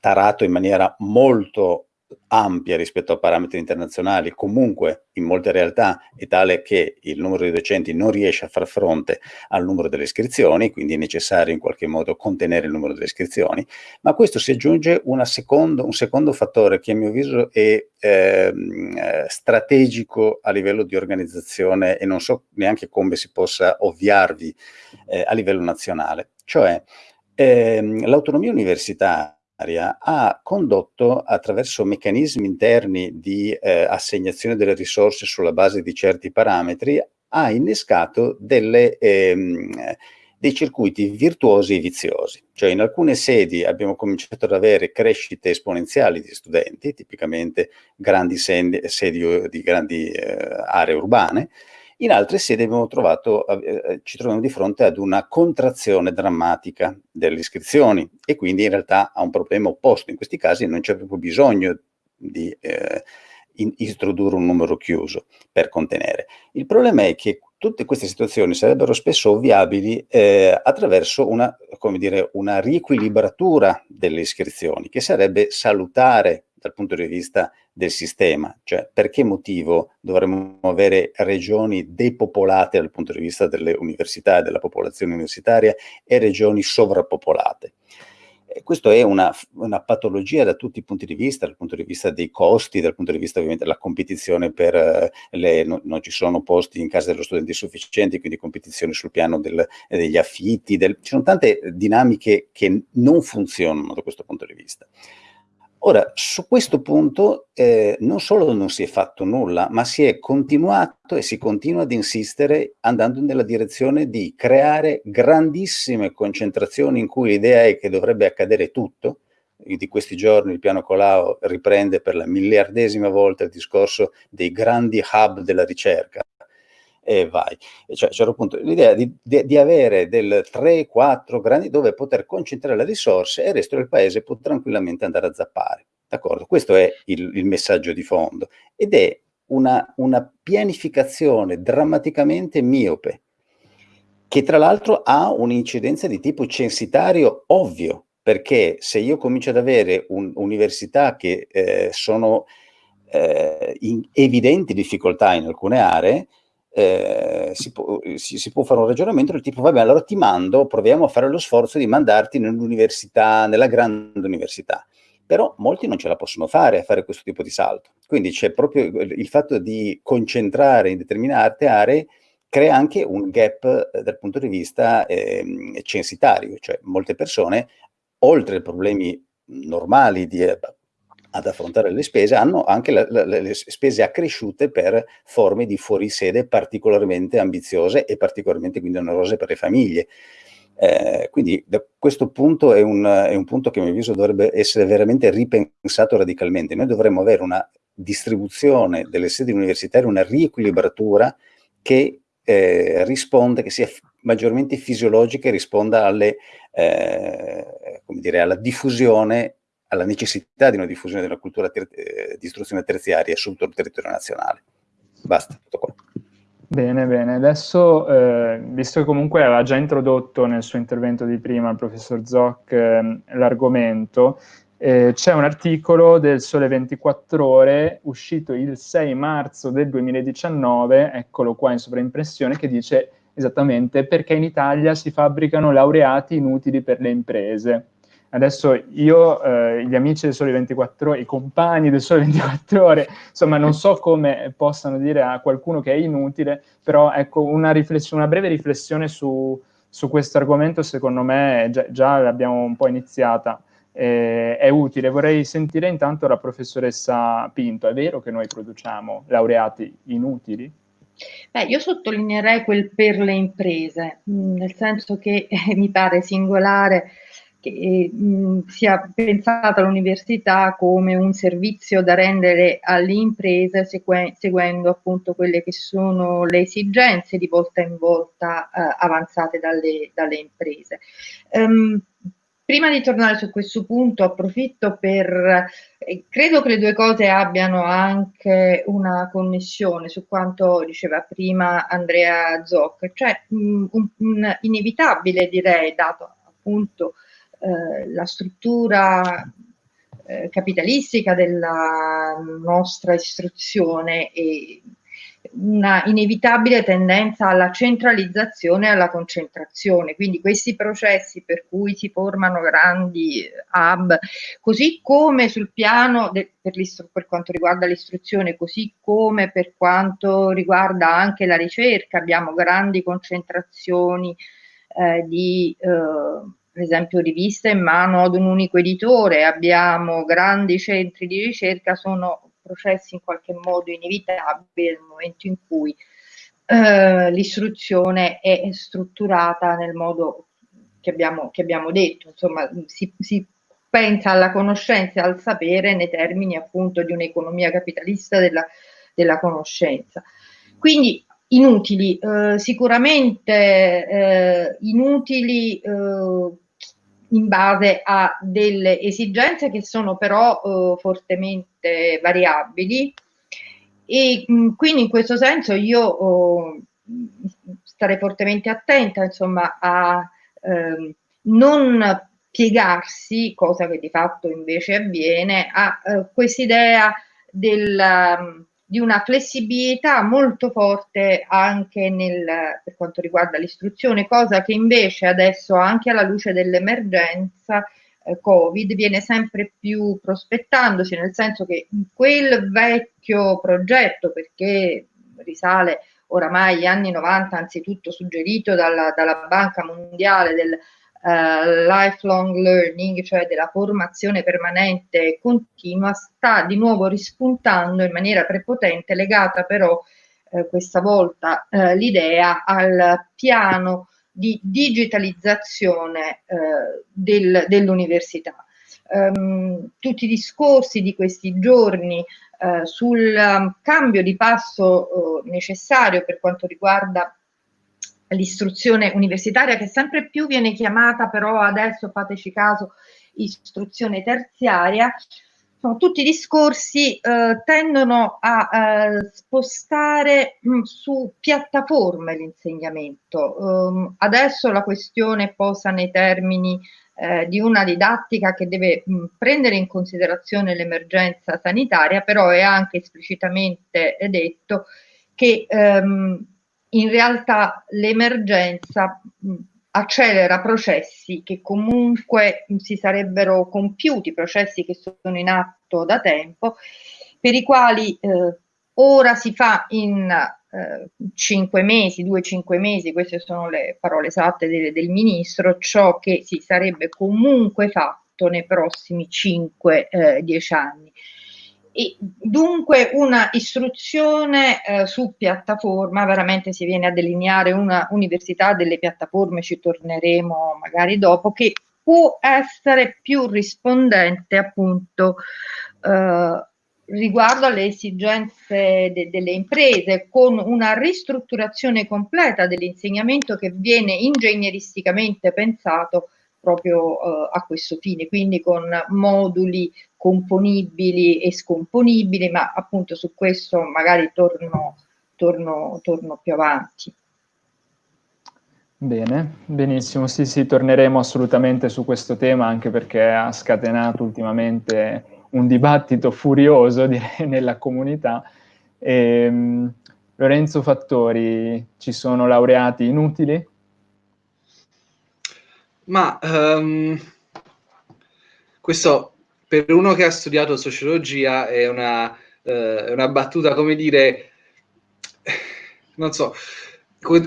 tarato in maniera molto ampia rispetto a parametri internazionali, comunque in molte realtà è tale che il numero di docenti non riesce a far fronte al numero delle iscrizioni, quindi è necessario in qualche modo contenere il numero delle iscrizioni, ma a questo si aggiunge secondo, un secondo fattore che a mio avviso è eh, strategico a livello di organizzazione e non so neanche come si possa ovviarvi eh, a livello nazionale, cioè ehm, l'autonomia universitaria ha condotto attraverso meccanismi interni di eh, assegnazione delle risorse sulla base di certi parametri, ha innescato delle, ehm, dei circuiti virtuosi e viziosi. Cioè in alcune sedi abbiamo cominciato ad avere crescite esponenziali di studenti, tipicamente grandi sedi, sedi di grandi eh, aree urbane, in altre sedi trovato, eh, eh, ci troviamo di fronte ad una contrazione drammatica delle iscrizioni e quindi in realtà a un problema opposto. In questi casi non c'è proprio bisogno di eh, in, introdurre un numero chiuso per contenere. Il problema è che tutte queste situazioni sarebbero spesso ovviabili eh, attraverso una, dire, una riequilibratura delle iscrizioni, che sarebbe salutare dal punto di vista del sistema, cioè per che motivo dovremmo avere regioni depopolate dal punto di vista delle università e della popolazione universitaria e regioni sovrappopolate. Questo è una, una, patologia da tutti i punti di vista, dal punto di vista dei costi, dal punto di vista ovviamente della competizione per eh, le, no, non ci sono posti in casa dello studente sufficienti, quindi competizione sul piano del, degli affitti, del, ci sono tante dinamiche che non funzionano da questo punto di vista. Ora, su questo punto eh, non solo non si è fatto nulla, ma si è continuato e si continua ad insistere andando nella direzione di creare grandissime concentrazioni in cui l'idea è che dovrebbe accadere tutto. Di questi giorni il piano Colau riprende per la miliardesima volta il discorso dei grandi hub della ricerca e vai. Cioè, c'era appunto l'idea di, di, di, avere del 3-4 grandi dove poter concentrare le risorse e il resto del paese può tranquillamente andare a zappare. D'accordo? Questo è il, il, messaggio di fondo ed è una, una pianificazione drammaticamente miope che tra l'altro ha un'incidenza di tipo censitario ovvio, perché se io comincio ad avere università che eh, sono eh, in evidenti difficoltà in alcune aree, eh, si, può, si, si, può, fare un ragionamento del tipo, vabbè, allora ti mando, proviamo a fare lo sforzo di mandarti nell'università, nella grande università. Però molti non ce la possono fare a fare questo tipo di salto. Quindi c'è proprio il fatto di concentrare in determinate aree crea anche un gap eh, dal punto di vista eh, censitario, cioè molte persone, oltre ai problemi normali di eh, ad affrontare le spese, hanno anche la, la, le spese accresciute per forme di fuorisede particolarmente ambiziose e particolarmente quindi onerose per le famiglie. Eh, quindi da questo punto è un, è un punto che a mio avviso dovrebbe essere veramente ripensato radicalmente. Noi dovremmo avere una distribuzione delle sedi universitarie, una riequilibratura che eh, risponda, che sia maggiormente fisiologica e risponda alle, eh, dire, alla diffusione alla necessità di una diffusione della cultura eh, di istruzione terziaria su tutto il territorio nazionale. Basta, tutto qua. Bene, bene. Adesso, eh, visto che comunque aveva già introdotto nel suo intervento di prima il professor Zoc eh, l'argomento, eh, c'è un articolo del Sole 24 Ore uscito il 6 marzo del 2019, eccolo qua in sovraimpressione, che dice esattamente perché in Italia si fabbricano laureati inutili per le imprese. Adesso io, eh, gli amici del Sole 24 Ore, i compagni del Sole 24 Ore, insomma non so come possano dire a qualcuno che è inutile, però ecco una, una breve riflessione su, su questo argomento secondo me già, già l'abbiamo un po' iniziata, eh, è utile. Vorrei sentire intanto la professoressa Pinto, è vero che noi produciamo laureati inutili? Beh, io sottolineerei quel per le imprese, nel senso che eh, mi pare singolare che mh, sia pensata l'università come un servizio da rendere alle imprese seguendo appunto quelle che sono le esigenze di volta in volta eh, avanzate dalle, dalle imprese. Um, prima di tornare su questo punto approfitto per, eh, credo che le due cose abbiano anche una connessione su quanto diceva prima Andrea Zoc, cioè mh, un, un inevitabile direi, dato appunto la struttura eh, capitalistica della nostra istruzione e una inevitabile tendenza alla centralizzazione e alla concentrazione. Quindi questi processi per cui si formano grandi hub, così come sul piano per, per, quanto riguarda l'istruzione, così come per quanto riguarda anche la ricerca, abbiamo grandi concentrazioni eh, di eh, per esempio riviste in mano ad un unico editore, abbiamo grandi centri di ricerca, sono processi in qualche modo inevitabili nel momento in cui eh, l'istruzione è strutturata nel modo che abbiamo, che abbiamo detto, insomma si, si pensa alla conoscenza e al sapere nei termini appunto di un'economia capitalista della, della conoscenza. Quindi inutili, eh, sicuramente eh, inutili eh, in base a delle esigenze che sono però eh, fortemente variabili. E mh, quindi in questo senso io oh, starei fortemente attenta insomma a eh, non piegarsi, cosa che di fatto invece avviene, a eh, quest'idea del di una flessibilità molto forte anche nel, per quanto riguarda l'istruzione, cosa che invece adesso anche alla luce dell'emergenza eh, Covid viene sempre più prospettandosi, nel senso che quel vecchio progetto, perché risale oramai agli anni 90, anzitutto suggerito dalla, dalla Banca Mondiale del uh, lifelong learning, cioè della formazione permanente e continua, sta di nuovo rispuntando in maniera prepotente, legata però eh, questa volta eh, l'idea al piano di digitalizzazione eh, del, dell'università. Um, tutti i discorsi di questi giorni uh, sul um, cambio di passo uh, necessario per quanto riguarda l'istruzione universitaria che sempre più viene chiamata però adesso fateci caso istruzione terziaria sono tutti discorsi eh, tendono a eh, spostare mh, mm, su piattaforme l'insegnamento. Um, adesso la questione posa nei termini eh, di una didattica che deve mh, mm, prendere in considerazione l'emergenza sanitaria però è anche esplicitamente detto che ehm, in realtà l'emergenza accelera processi che comunque si sarebbero compiuti, processi che sono in atto da tempo, per i quali eh, ora si fa in eh, cinque mesi, due cinque mesi, queste sono le parole esatte del, del ministro, ciò che si sarebbe comunque fatto nei prossimi cinque, eh, dieci anni. E dunque una istruzione eh, su piattaforma, veramente si viene a delineare una università delle piattaforme, ci torneremo magari dopo, che può essere più rispondente appunto eh, riguardo alle esigenze de delle imprese, con una ristrutturazione completa dell'insegnamento che viene ingegneristicamente pensato proprio eh, a questo fine, quindi con moduli componibili e scomponibili, ma appunto su questo magari torno, torno, torno più avanti. Bene, benissimo, sì sì, torneremo assolutamente su questo tema anche perché ha scatenato ultimamente un dibattito furioso direi nella comunità. E, ehm, Lorenzo Fattori, ci sono laureati inutili? Ma um, questo per uno che ha studiato sociologia è una, uh, una battuta, come dire, non so,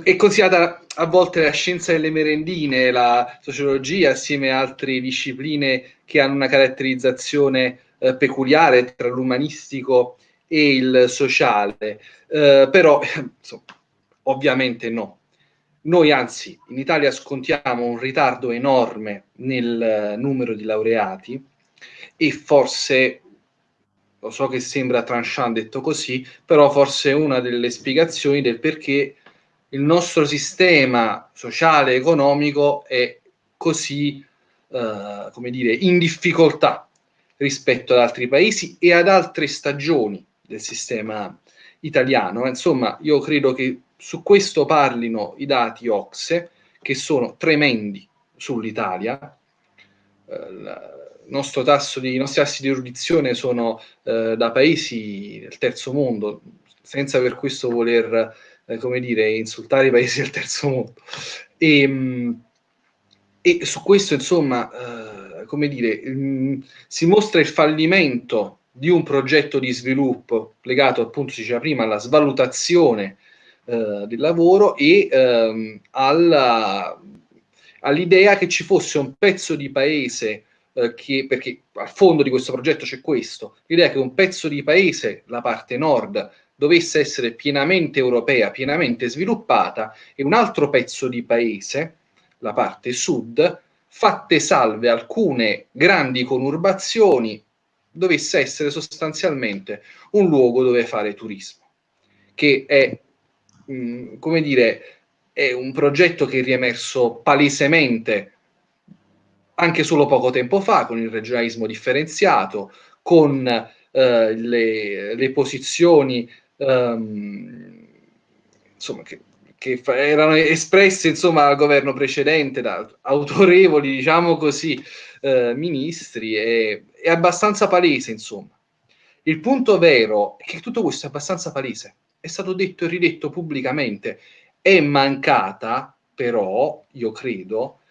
è considerata a volte la scienza delle merendine, la sociologia, assieme a altre discipline che hanno una caratterizzazione eh, peculiare tra l'umanistico e il sociale, eh, però insomma, ovviamente no. Noi anzi in Italia scontiamo un ritardo enorme nel eh, numero di laureati e forse, lo so che sembra tranchant detto così, però forse una delle spiegazioni del perché il nostro sistema sociale e economico è così, eh, come dire, in difficoltà rispetto ad altri paesi e ad altre stagioni del sistema italiano. Insomma, io credo che su questo parlino i dati OXE, che sono tremendi sull'Italia. Eh, di, I nostri tassi di erudizione sono eh, da paesi del terzo mondo, senza per questo voler, eh, come dire, insultare i paesi del terzo mondo. E, ehm, e su questo, insomma, eh, come dire, mh, mm, si mostra il fallimento di un progetto di sviluppo legato, appunto, si diceva prima, alla svalutazione eh, del lavoro e ehm, all'idea che ci fosse un pezzo di paese eh, che, perché al fondo di questo progetto c'è questo, l'idea che un pezzo di paese, la parte nord, dovesse essere pienamente europea, pienamente sviluppata e un altro pezzo di paese, la parte sud, fatte salve alcune grandi conurbazioni, dovesse essere sostanzialmente un luogo dove fare turismo, che è mh, come dire, è un progetto che è riemerso palesemente anche solo poco tempo fa con il regionalismo differenziato, con eh, le, le, posizioni um, insomma, che, che erano espresse insomma, al governo precedente da autorevoli, diciamo così, eh, ministri, è, è abbastanza palese, insomma. Il punto vero è che tutto questo è abbastanza palese è stato detto e ridetto pubblicamente. È mancata, però, io credo,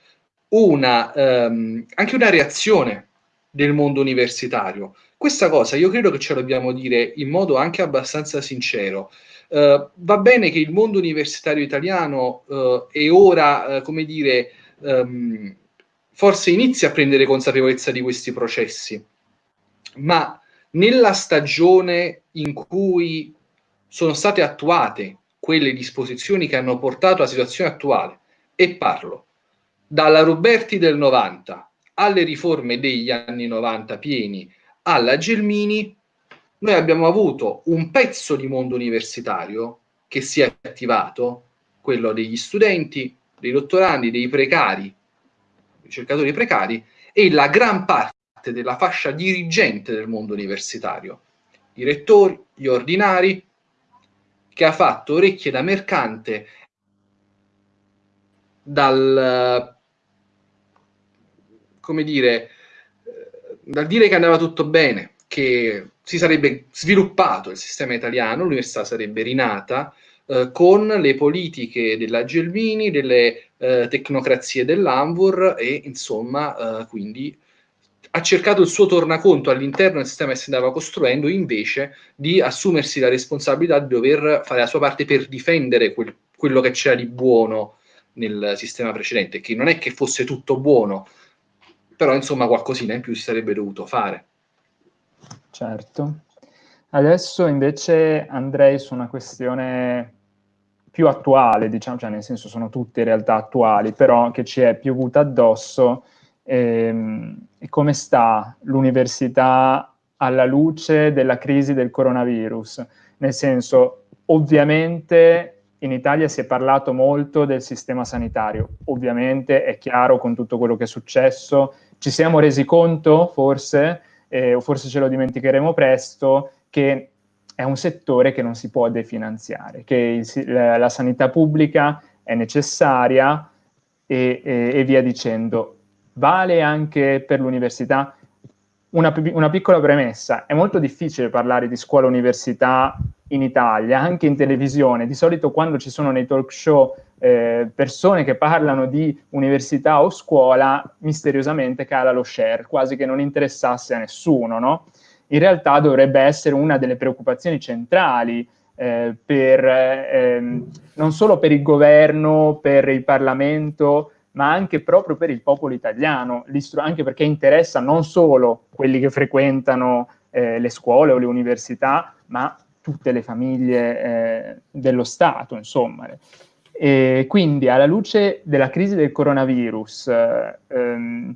una, um, anche una reazione del mondo universitario. Questa cosa io credo che ce lo dobbiamo dire in modo anche abbastanza sincero. Uh, va bene che il mondo universitario italiano uh, è ora, uh, come dire, um, forse inizia a prendere consapevolezza di questi processi, ma nella stagione in cui sono state attuate quelle disposizioni che hanno portato alla situazione attuale e parlo dalla Roberti del 90 alle riforme degli anni 90 pieni alla Gelmini, noi abbiamo avuto un pezzo di mondo universitario che si è attivato, quello degli studenti, dei dottorandi, dei precari, ricercatori precari, e la gran parte della fascia dirigente del mondo universitario, i rettori, gli ordinari, che ha fatto orecchie da mercante dal come dire dal dire che andava tutto bene che si sarebbe sviluppato il sistema italiano l'università sarebbe rinata eh, con le politiche della Gelmini, delle eh, tecnocrazie dell'Anvur e insomma eh, quindi ha cercato il suo tornaconto all'interno del sistema che si andava costruendo invece di assumersi la responsabilità di dover fare la sua parte per difendere quel, quello che c'era di buono nel sistema precedente, che non è che fosse tutto buono, però insomma qualcosina in più si sarebbe dovuto fare. Certo. Adesso invece andrei su una questione più attuale, diciamo, cioè nel senso sono tutte in realtà attuali, però che ci è piovuta addosso, ehm, come sta l'università alla luce della crisi del coronavirus? Nel senso, ovviamente in Italia si è parlato molto del sistema sanitario, ovviamente è chiaro con tutto quello che è successo, ci siamo resi conto forse, eh, o forse ce lo dimenticheremo presto, che è un settore che non si può definanziare, che il, la, la, sanità pubblica è necessaria e, e, e, via dicendo. Vale anche per l'università. Una, una, piccola premessa, è molto difficile parlare di scuola-università in Italia, anche in televisione. Di solito quando ci sono nei talk show eh, persone che parlano di università o scuola, misteriosamente cala lo share, quasi che non interessasse a nessuno, no? in realtà dovrebbe essere una delle preoccupazioni centrali eh, per, eh, non solo per il governo, per il Parlamento, ma anche proprio per il popolo italiano, anche perché interessa non solo quelli che frequentano eh, le scuole o le università, ma tutte le famiglie eh, dello Stato, insomma. E quindi alla luce della crisi del coronavirus eh, ehm,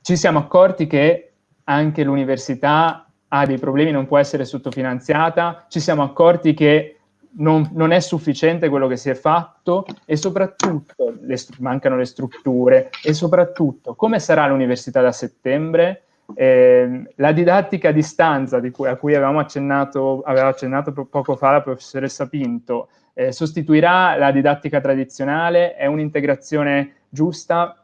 ci siamo accorti che anche l'università ha dei problemi, non può essere sottofinanziata, ci siamo accorti che non, non, è sufficiente quello che si è fatto e soprattutto le mancano le strutture e soprattutto come sarà l'università da settembre? Eh, la didattica a distanza cui, a cui avevamo accennato, aveva accennato poco fa la professoressa Pinto eh, sostituirà la didattica tradizionale? È un'integrazione giusta?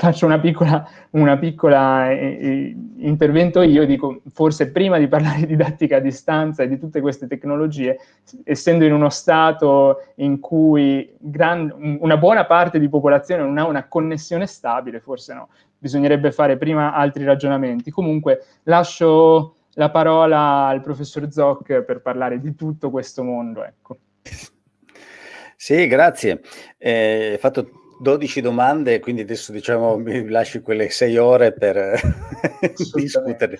faccio una piccola, una piccola eh, eh, intervento io, dico forse prima di parlare di didattica a distanza e di tutte queste tecnologie, essendo in uno stato in cui gran, una buona parte di popolazione non ha una connessione stabile, forse no, bisognerebbe fare prima altri ragionamenti. Comunque lascio la parola al professor Zoc per parlare di tutto questo mondo. Ecco. Sì, grazie. Eh, hai fatto 12 domande, quindi adesso diciamo mi lasci quelle 6 ore per discutere.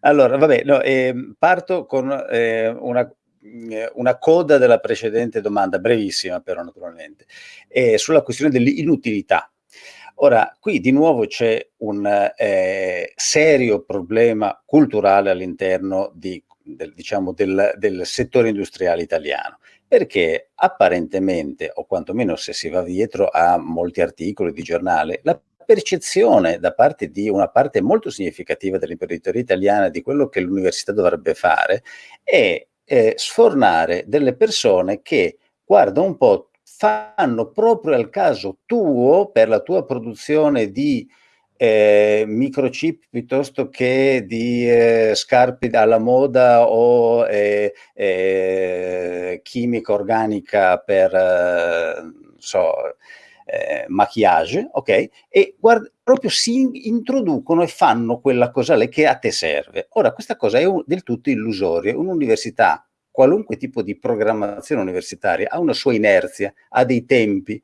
Allora, vabbè, no, eh, parto con eh, una, una, coda della precedente domanda, brevissima però naturalmente, eh, sulla questione dell'inutilità. Ora, qui di nuovo c'è un eh, serio problema culturale all'interno di, del, diciamo, del, del settore industriale italiano perché apparentemente, o quantomeno se si va dietro a molti articoli di giornale, la percezione da parte di una parte molto significativa dell'imprenditoria italiana di quello che l'università dovrebbe fare è eh, sfornare delle persone che, guarda un po', fanno proprio al caso tuo per la tua produzione di eh, microchip piuttosto che di eh, scarpe alla moda o eh, eh chimica organica per, eh, so, eh, maquillage, ok? E guarda, proprio si introducono e fanno quella cosa lì che a te serve. Ora, questa cosa è un, del tutto illusoria. Un'università, qualunque tipo di programmazione universitaria, ha una sua inerzia, ha dei tempi,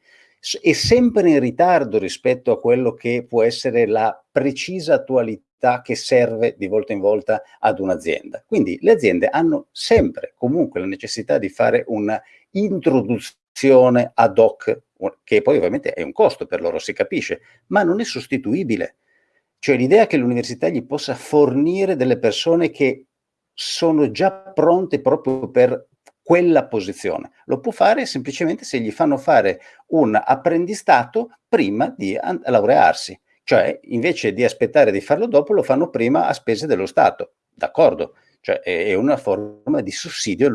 è sempre in ritardo rispetto a quello che può essere la precisa attualità che serve di volta in volta ad un'azienda. Quindi le aziende hanno sempre comunque la necessità di fare un'introduzione ad hoc, che poi ovviamente è un costo per loro, si capisce, ma non è sostituibile. Cioè l'idea che l'università gli possa fornire delle persone che sono già pronte proprio per quella posizione. Lo può fare semplicemente se gli fanno fare un apprendistato prima di laurearsi, cioè invece di aspettare di farlo dopo lo fanno prima a spese dello Stato, d'accordo? Cioè è una forma di sussidio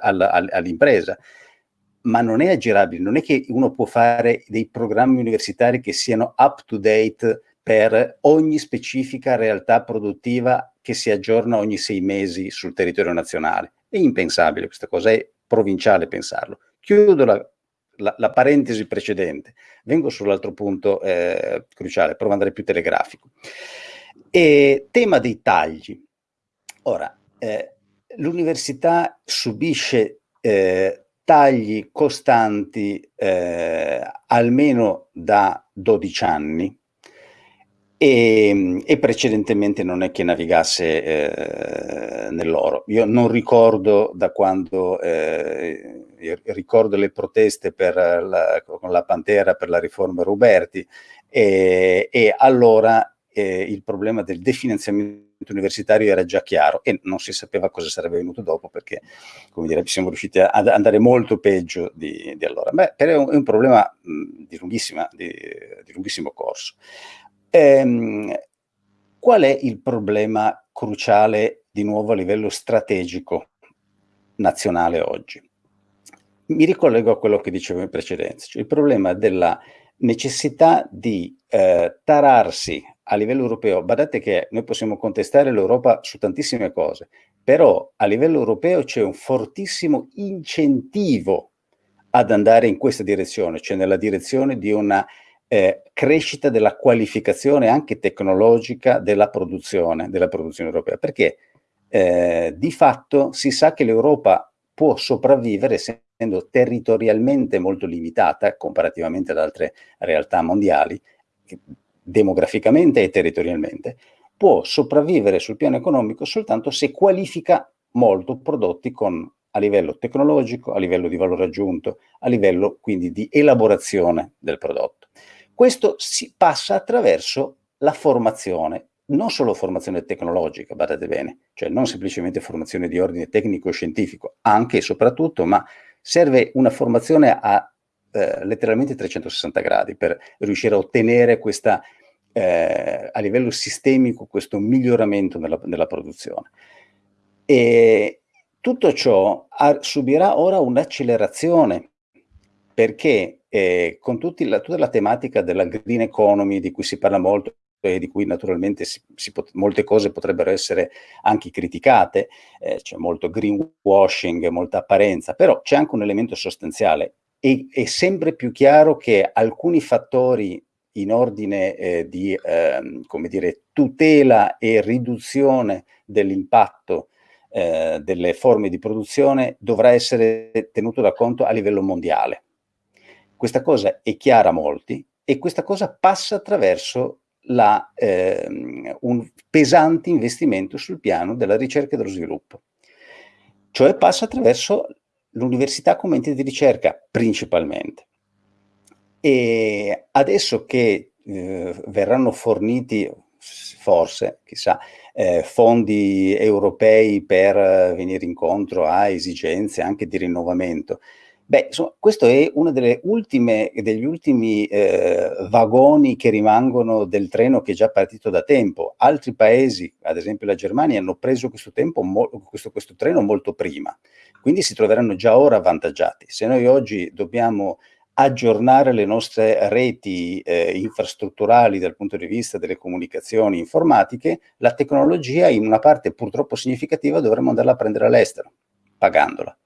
all'impresa, ma non è aggirabile, non è che uno può fare dei programmi universitari che siano up to date per ogni specifica realtà produttiva che si aggiorna ogni sei mesi sul territorio nazionale. È impensabile, questa cosa è provinciale pensarlo. Chiudo la, la, la parentesi precedente, vengo sull'altro punto eh, cruciale, provo ad andare più telegrafico. E, tema dei tagli. Ora, eh, l'università subisce eh, tagli costanti eh, almeno da 12 anni e, e, precedentemente non è che navigasse eh, nell'oro. Io non ricordo da quando, eh, ricordo le proteste la, con la Pantera per la riforma Ruberti e, e allora eh, il problema del definanziamento universitario era già chiaro e non si sapeva cosa sarebbe venuto dopo perché, come dire, siamo riusciti ad andare molto peggio di, di allora. Beh, però è un, è un problema mh, di, di, di, lunghissimo corso. Ehm, qual è il problema cruciale di nuovo a livello strategico nazionale oggi? Mi ricollego a quello che dicevo in precedenza, cioè il problema della necessità di eh, tararsi a livello europeo, badate che noi possiamo contestare l'Europa su tantissime cose, però a livello europeo c'è un fortissimo incentivo ad andare in questa direzione, cioè nella direzione di una eh, crescita della qualificazione anche tecnologica della produzione, della produzione europea, perché eh, di fatto si sa che l'Europa può sopravvivere essendo territorialmente molto limitata comparativamente ad altre realtà mondiali, demograficamente e territorialmente, può sopravvivere sul piano economico soltanto se qualifica molto prodotti con, a livello tecnologico, a livello di valore aggiunto, a livello quindi di elaborazione del prodotto. Questo si passa attraverso la formazione, non solo formazione tecnologica, badate bene, cioè non semplicemente formazione di ordine tecnico-scientifico, anche e soprattutto, ma serve una formazione a eh, letteralmente 360 gradi per riuscire a ottenere questa, eh, a livello sistemico, questo miglioramento nella, nella produzione. E tutto ciò subirà ora un'accelerazione perché eh, con la, tutta la tematica della green economy di cui si parla molto e di cui naturalmente si, si molte cose potrebbero essere anche criticate, eh, c'è molto greenwashing, molta apparenza, però c'è anche un elemento sostanziale e è sempre più chiaro che alcuni fattori in ordine eh, di eh, come dire, tutela e riduzione dell'impatto eh, delle forme di produzione dovrà essere tenuto da conto a livello mondiale. Questa cosa è chiara a molti e questa cosa passa attraverso la, ehm, un pesante investimento sul piano della ricerca e dello sviluppo. Cioè passa attraverso l'università come ente di ricerca principalmente. E adesso che eh, verranno forniti, forse, chissà, eh, fondi europei per venire incontro a esigenze anche di rinnovamento, Beh, insomma, questo è uno degli ultimi eh, vagoni che rimangono del treno che è già partito da tempo. Altri paesi, ad esempio la Germania, hanno preso questo, tempo, questo, questo treno molto prima, quindi si troveranno già ora avvantaggiati. Se noi oggi dobbiamo aggiornare le nostre reti eh, infrastrutturali dal punto di vista delle comunicazioni informatiche, la tecnologia in una parte purtroppo significativa dovremmo andarla a prendere all'estero, pagandola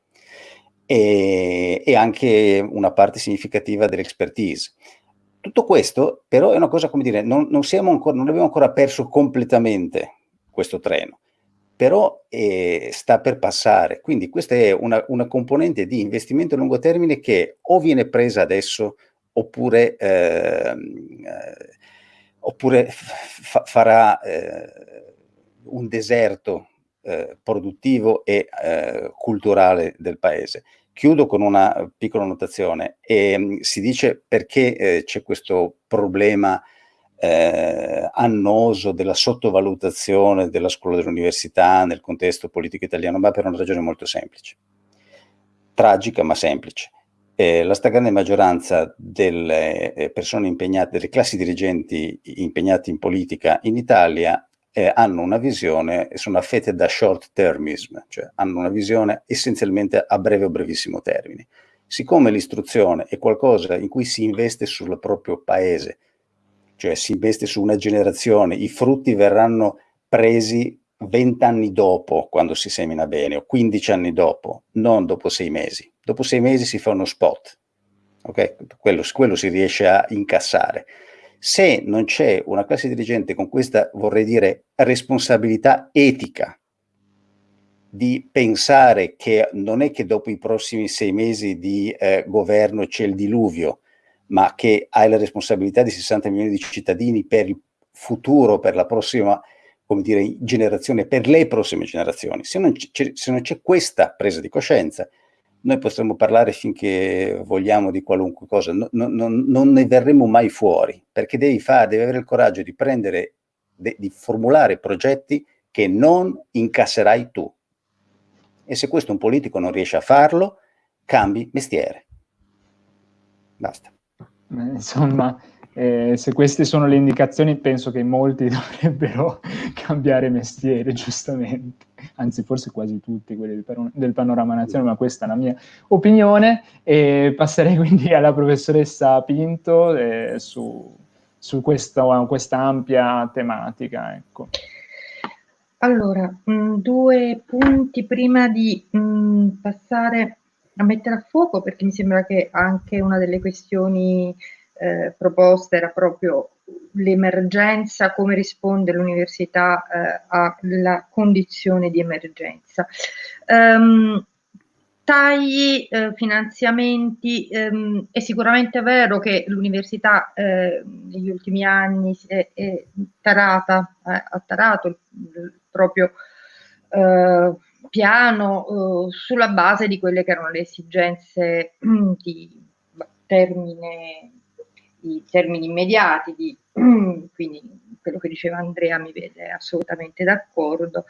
e, e anche una parte significativa dell'expertise. Tutto questo però è una cosa, come dire, non, non, ancora, non abbiamo ancora perso completamente questo treno, però eh, sta per passare. Quindi questa è una, una, componente di investimento a lungo termine che o viene presa adesso oppure, eh, oppure fa, farà eh, un deserto eh, produttivo e eh, culturale del paese. Chiudo con una piccola notazione e mh, si dice perché eh, c'è questo problema eh, annoso della sottovalutazione della scuola dell'università nel contesto politico italiano, ma per una ragione molto semplice, tragica ma semplice. Eh, la stragrande maggioranza delle eh, persone impegnate, delle classi dirigenti impegnate in politica in Italia eh, hanno una visione, sono affette da short termism, cioè hanno una visione essenzialmente a breve o brevissimo termine. Siccome l'istruzione è qualcosa in cui si investe sul proprio paese, cioè si investe su una generazione, i frutti verranno presi vent'anni dopo, quando si semina bene, o 15 anni dopo, non dopo sei mesi. Dopo sei mesi si fa uno spot, ok? Quello, quello si riesce a incassare. Se non c'è una classe dirigente con questa, vorrei dire, responsabilità etica di pensare che non è che dopo i prossimi sei mesi di eh, governo c'è il diluvio, ma che hai la responsabilità di 60 milioni di cittadini per il futuro, per la prossima come dire, generazione, per le prossime generazioni. Se non, c'è questa presa di coscienza, noi potremmo parlare finché vogliamo di qualunque cosa, no, no, no, non ne verremo mai fuori, perché devi, fare, devi avere il coraggio di prendere, de, di formulare progetti che non incasserai tu, e se questo un politico non riesce a farlo, cambi mestiere. Basta. Insomma, eh, se queste sono le indicazioni, penso che molti dovrebbero cambiare mestiere, giustamente. Anzi, forse quasi tutti quelli del, del panorama nazionale, ma questa è la mia opinione. E passerei quindi alla professoressa Pinto eh, su, su questo, questa ampia tematica. Ecco. Allora, mh, mm, due punti prima di mh, mm, passare a mettere a fuoco, perché mi sembra che anche una delle questioni eh, proposte era proprio l'emergenza, come risponde l'università eh, alla condizione di emergenza. Um, tagli, eh, finanziamenti, ehm, è sicuramente vero che l'università eh, negli ultimi anni è, è tarata, eh, ha tarato il, il proprio eh, piano eh, sulla base di quelle che erano le esigenze di termine, di termini immediati, di, quindi quello che diceva Andrea mi vede assolutamente d'accordo,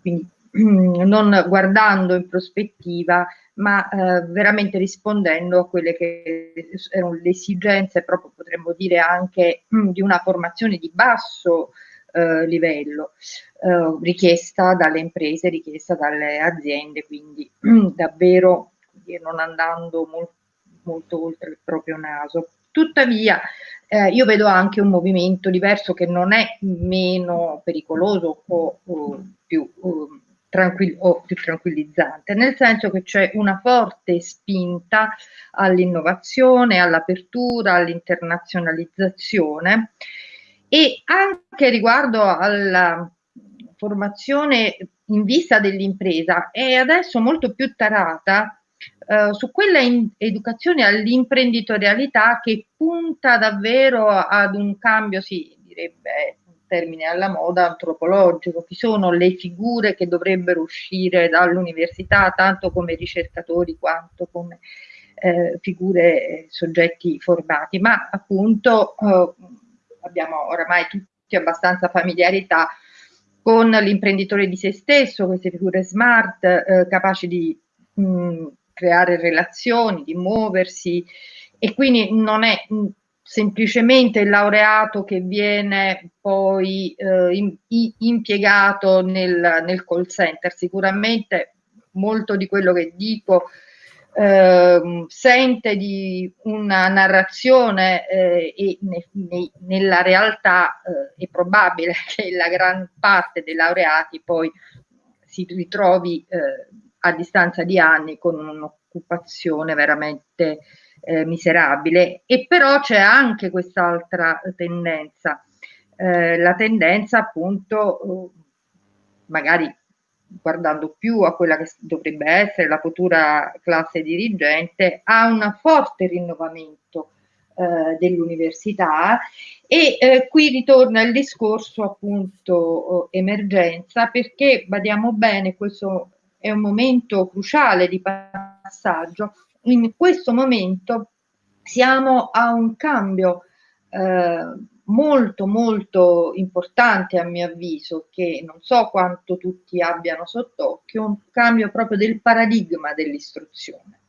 quindi non guardando in prospettiva, ma eh, veramente rispondendo a quelle che erano le esigenze, proprio potremmo dire anche di una formazione di basso eh, livello, eh, richiesta dalle imprese, richiesta dalle aziende, quindi davvero non andando molto, molto oltre il proprio naso. Tuttavia, eh, io vedo anche un movimento diverso che non è meno pericoloso o, o più, o, o più tranquillizzante, nel senso che c'è una forte spinta all'innovazione, all'apertura, all'internazionalizzazione e anche riguardo alla formazione in vista dell'impresa è adesso molto più tarata eh, su quella educazione all'imprenditorialità che punta davvero ad un cambio, si direbbe un termine alla moda, antropologico, chi sono le figure che dovrebbero uscire dall'università tanto come ricercatori quanto come eh, figure, soggetti formati, ma appunto eh, abbiamo oramai tutti abbastanza familiarità con l'imprenditore di se stesso, queste figure smart, eh, capaci di mh, creare relazioni, di muoversi e quindi non è mh, semplicemente il laureato che viene poi eh, in, impiegato nel, nel call center. Sicuramente molto di quello che dico eh, sente di una narrazione eh, e ne, ne, nella realtà eh, è probabile che la gran parte dei laureati poi si ritrovi eh, a distanza di anni con un'occupazione veramente eh, miserabile. E però c'è anche quest'altra tendenza eh, la tendenza appunto magari guardando più a quella che dovrebbe essere la futura classe dirigente, a un forte rinnovamento eh, dell'università e eh, qui ritorna il discorso appunto eh, emergenza perché badiamo bene questo è un momento cruciale di passaggio. In questo momento siamo a un cambio eh, molto molto importante a mio avviso che non so quanto tutti abbiano sott'occhio un cambio proprio del paradigma dell'istruzione.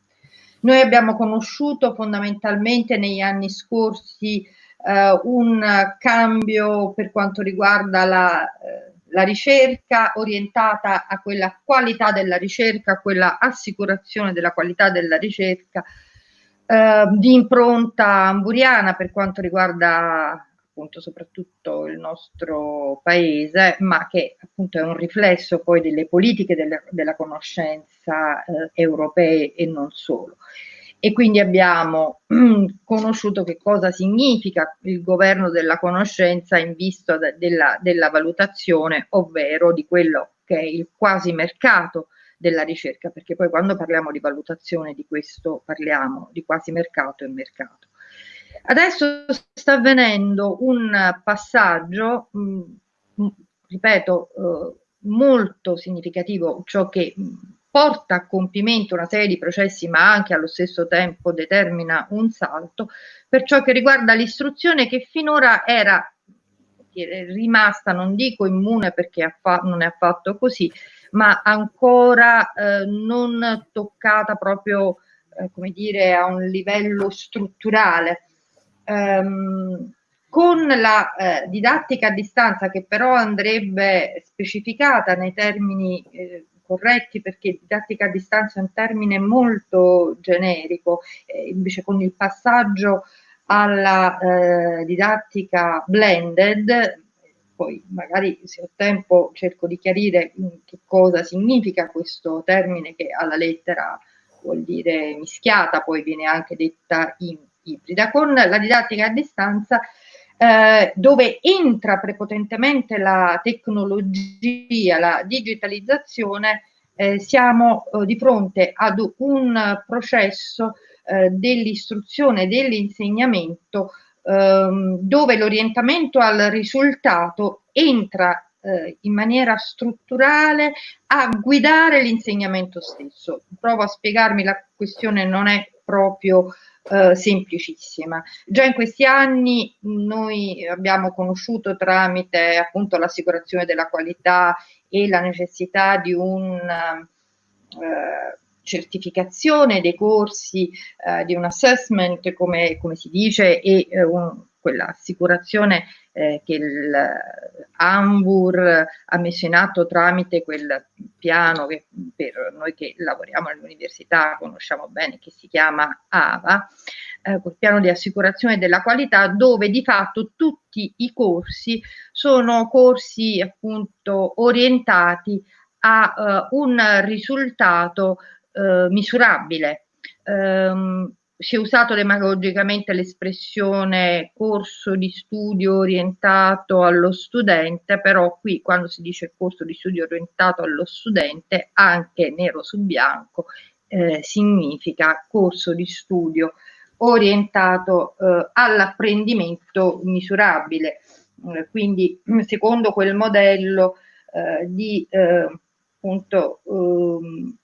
Noi abbiamo conosciuto fondamentalmente negli anni scorsi eh, un cambio per quanto riguarda la, eh, la ricerca orientata a quella qualità della ricerca, a quella assicurazione della qualità della ricerca, eh, di impronta amburiana per quanto riguarda appunto soprattutto il nostro paese, ma che appunto è un riflesso poi delle politiche delle, della conoscenza eh, europee e non solo. E quindi abbiamo conosciuto che cosa significa il governo della conoscenza in vista de, della, della valutazione, ovvero di quello che è il quasi mercato della ricerca, perché poi quando parliamo di valutazione di questo parliamo di quasi mercato e mercato. Adesso sta avvenendo un passaggio, mm, mm, ripeto, eh, molto significativo, ciò che mm, porta a compimento una serie di processi, ma anche allo stesso tempo determina un salto per ciò che riguarda l'istruzione che finora era rimasta, non dico immune perché non è affatto così, ma ancora eh, non toccata proprio, eh, come dire, a un livello strutturale. Um, con la eh, didattica a distanza che però andrebbe specificata nei termini eh, corretti perché didattica a distanza è un termine molto generico, eh, invece con il passaggio alla eh, didattica blended poi magari se ho tempo cerco di chiarire mm, che cosa significa questo termine che alla lettera vuol dire mischiata, poi viene anche detta in ibrida, con la didattica a distanza eh, dove entra prepotentemente la tecnologia, la digitalizzazione, eh, siamo eh, di fronte ad un processo eh, dell'istruzione, dell'insegnamento ehm, dove l'orientamento al risultato entra eh, in maniera strutturale a guidare l'insegnamento stesso. Provo a spiegarmi, la questione non è proprio eh, semplicissima. Già in questi anni noi abbiamo conosciuto tramite appunto l'assicurazione della qualità e la necessità di un eh, certificazione dei corsi, eh, di un assessment, come, come si dice, e eh, un, quell'assicurazione eh, che l'Ambur ha messo in atto tramite quel piano che per noi che lavoriamo all'università conosciamo bene, che si chiama AVA, eh, quel piano di assicurazione della qualità, dove di fatto tutti i corsi sono corsi appunto orientati a uh, un risultato eh, misurabile. Um, si è usato demagogicamente l'espressione corso di studio orientato allo studente, però qui quando si dice corso di studio orientato allo studente, anche nero su bianco, eh, significa corso di studio orientato eh, all'apprendimento misurabile. Eh, quindi secondo quel modello eh, di eh, appunto ehm,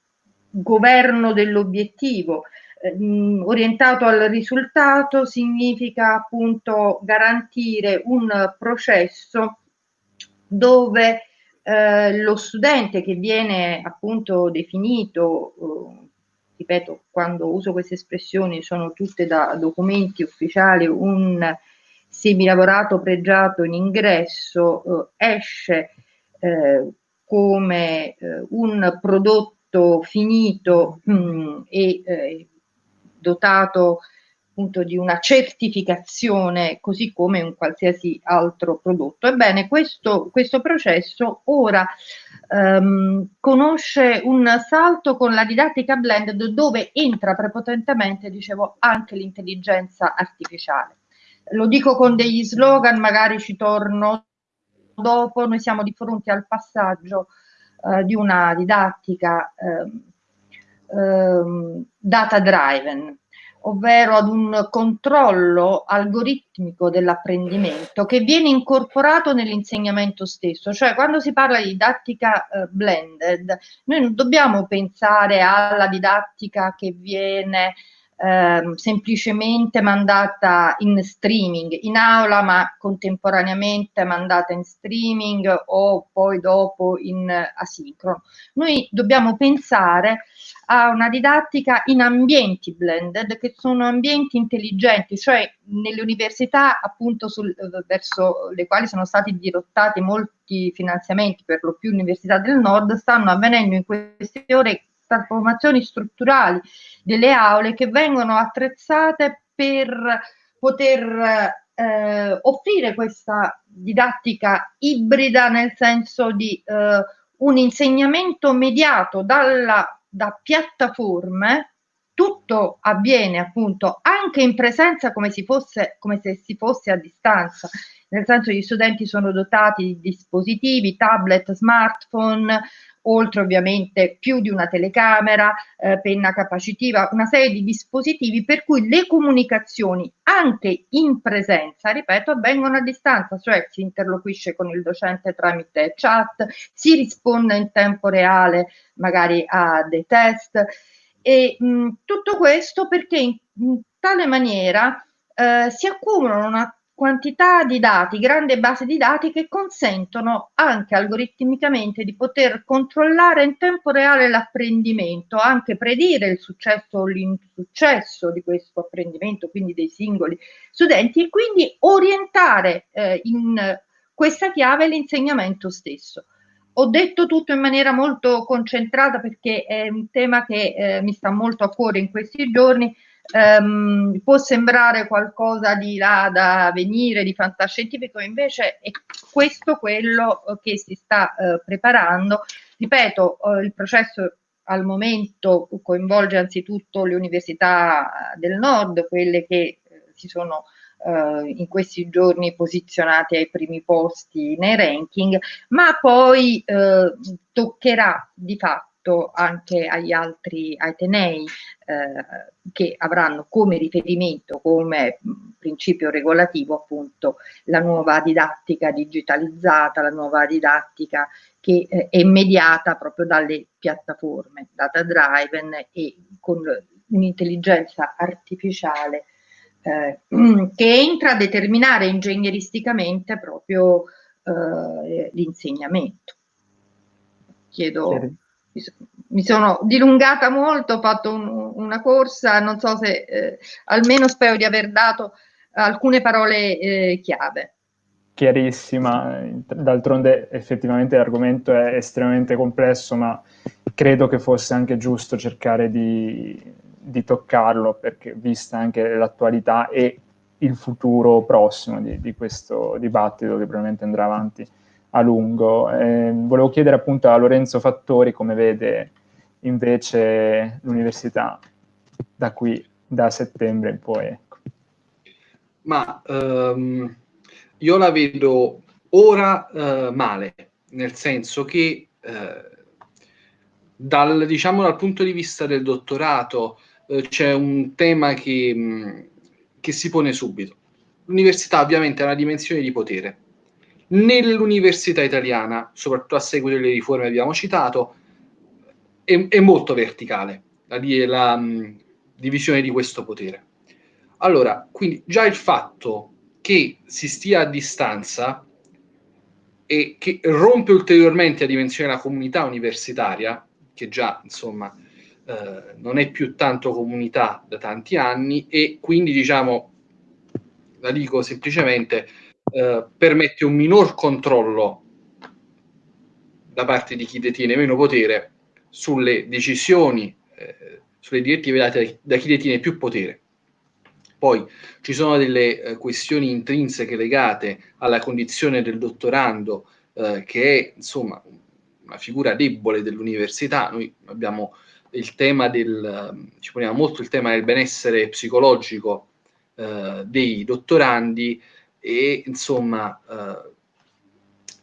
governo dell'obiettivo. Eh, orientato al risultato significa appunto garantire un processo dove eh, lo studente che viene appunto definito, eh, ripeto, quando uso queste espressioni sono tutte da documenti ufficiali, un semilavorato pregiato in ingresso eh, esce eh, come eh, un prodotto prodotto finito mh, mm, e eh, dotato appunto di una certificazione così come un qualsiasi altro prodotto. Ebbene, questo, questo processo ora um, conosce un salto con la didattica blended dove entra prepotentemente, dicevo, anche l'intelligenza artificiale. Lo dico con degli slogan, magari ci torno dopo, noi siamo di fronte al passaggio eh, di una didattica eh, eh, data driven, ovvero ad un controllo algoritmico dell'apprendimento che viene incorporato nell'insegnamento stesso, cioè quando si parla di didattica eh, blended, noi non dobbiamo pensare alla didattica che viene eh, semplicemente mandata in streaming in aula ma contemporaneamente mandata in streaming o poi dopo in asincrono. Noi dobbiamo pensare a una didattica in ambienti blended che sono ambienti intelligenti, cioè nelle università appunto sul, verso le quali sono stati dirottati molti finanziamenti per lo più università del nord stanno avvenendo in queste ore trasformazioni strutturali delle aule che vengono attrezzate per poter eh, offrire questa didattica ibrida nel senso di eh, un insegnamento mediato dalla, da piattaforme, tutto avviene appunto anche in presenza come, si fosse, come se si fosse a distanza, nel senso gli studenti sono dotati di dispositivi, tablet, smartphone, oltre ovviamente più di una telecamera, eh, penna capacitiva, una serie di dispositivi per cui le comunicazioni anche in presenza, ripeto, avvengono a distanza, cioè si interloquisce con il docente tramite chat, si risponde in tempo reale magari a dei test. E mh, tutto questo perché in, in tale maniera eh, si accumulano una quantità di dati, grande base di dati che consentono anche algoritmicamente di poter controllare in tempo reale l'apprendimento, anche predire il successo o l'insuccesso di questo apprendimento, quindi dei singoli studenti, e quindi orientare eh, in questa chiave l'insegnamento stesso. Ho detto tutto in maniera molto concentrata perché è un tema che eh, mi sta molto a cuore in questi giorni, ehm, può sembrare qualcosa di là da venire, di fantascientifico, invece è questo quello che si sta eh, preparando. Ripeto, eh, il processo al momento coinvolge anzitutto le università del nord, quelle che eh, si sono eh, in questi giorni posizionate ai primi posti nei ranking, ma poi eh, toccherà di fatto rispetto anche agli altri atenei eh, che avranno come riferimento, come principio regolativo appunto la nuova didattica digitalizzata, la nuova didattica che eh, è mediata proprio dalle piattaforme data driven e con un'intelligenza artificiale eh, che entra a determinare ingegneristicamente proprio eh, l'insegnamento. Chiedo mi sono dilungata molto, ho fatto un, una corsa, non so se eh, almeno spero di aver dato alcune parole eh, chiave. Chiarissima, d'altronde effettivamente l'argomento è estremamente complesso, ma credo che fosse anche giusto cercare di, di toccarlo, perché vista anche l'attualità e il futuro prossimo di, di questo dibattito che probabilmente andrà avanti a lungo. Eh, volevo chiedere appunto a Lorenzo Fattori come vede invece l'università da qui, da settembre in poi. Ecco. Ma um, io la vedo ora uh, male, nel senso che uh, dal, diciamo, dal punto di vista del dottorato uh, c'è un tema che, um, che si pone subito. L'università ovviamente ha una dimensione di potere nell'università italiana, soprattutto a seguito delle riforme che abbiamo citato, è, è molto verticale la, la um, divisione di questo potere. Allora, quindi già il fatto che si stia a distanza e che rompe ulteriormente la dimensione della comunità universitaria, che già insomma eh, non è più tanto comunità da tanti anni, e quindi diciamo, la dico semplicemente, eh, permette un minor controllo da parte di chi detiene meno potere sulle decisioni, eh, sulle direttive date da chi detiene più potere. Poi ci sono delle eh, questioni intrinseche legate alla condizione del dottorando, eh, che è insomma una figura debole dell'università. Noi abbiamo il tema del, ci poniamo molto il tema del benessere psicologico eh, dei dottorandi, e insomma eh,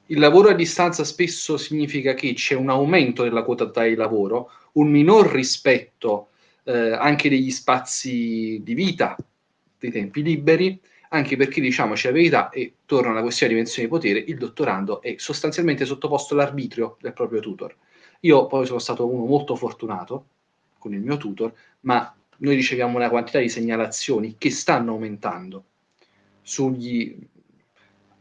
il lavoro a distanza spesso significa che c'è un aumento della quota di lavoro, un minor rispetto eh, anche degli spazi di vita, dei tempi liberi, anche perché diciamoci la verità, e torna alla questione di dimensione di potere, il dottorando è sostanzialmente sottoposto all'arbitrio del proprio tutor. Io poi sono stato uno molto fortunato con il mio tutor, ma noi riceviamo una quantità di segnalazioni che stanno aumentando sugli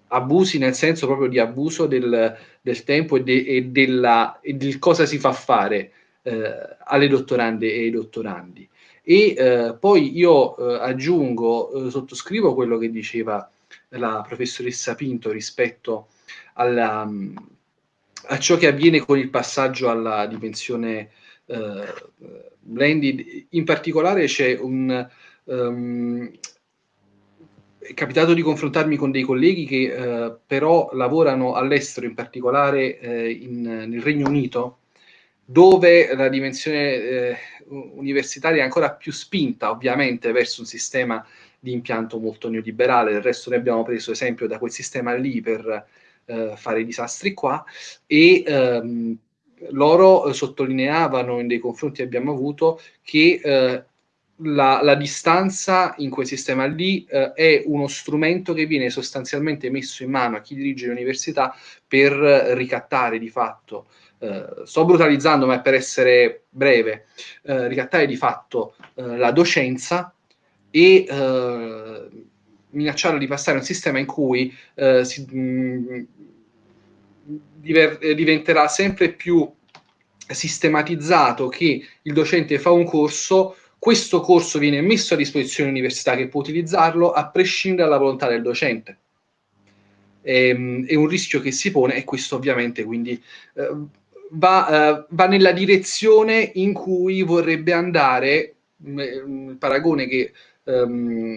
abusi nel senso proprio di abuso del, del tempo e, de, e, della, e, del cosa si fa fare eh, alle dottorande e ai dottorandi. E eh, poi io eh, aggiungo, eh, sottoscrivo quello che diceva la professoressa Pinto rispetto alla, a ciò che avviene con il passaggio alla dimensione eh, blended. In particolare c'è un... Um, è capitato di confrontarmi con dei colleghi che eh, però lavorano all'estero, in particolare eh, in, nel Regno Unito, dove la dimensione eh, universitaria è ancora più spinta, ovviamente, verso un sistema di impianto molto neoliberale. Del resto noi abbiamo preso esempio da quel sistema lì per eh, fare i disastri qua e ehm, loro sottolineavano in dei confronti che abbiamo avuto che eh, la, la, distanza in quel sistema lì eh, è uno strumento che viene sostanzialmente messo in mano a chi dirige l'università per ricattare di fatto, eh, sto brutalizzando ma è per essere breve, eh, ricattare di fatto eh, la docenza e eh, minacciarla di passare a un sistema in cui eh, si, mh, mm, diver, diventerà sempre più sistematizzato che il docente fa un corso questo corso viene messo a disposizione dell'università che può utilizzarlo a prescindere dalla volontà del docente. E, ehm, è un rischio che si pone e questo ovviamente quindi eh, va, eh, va, nella direzione in cui vorrebbe andare mm, il paragone che ehm,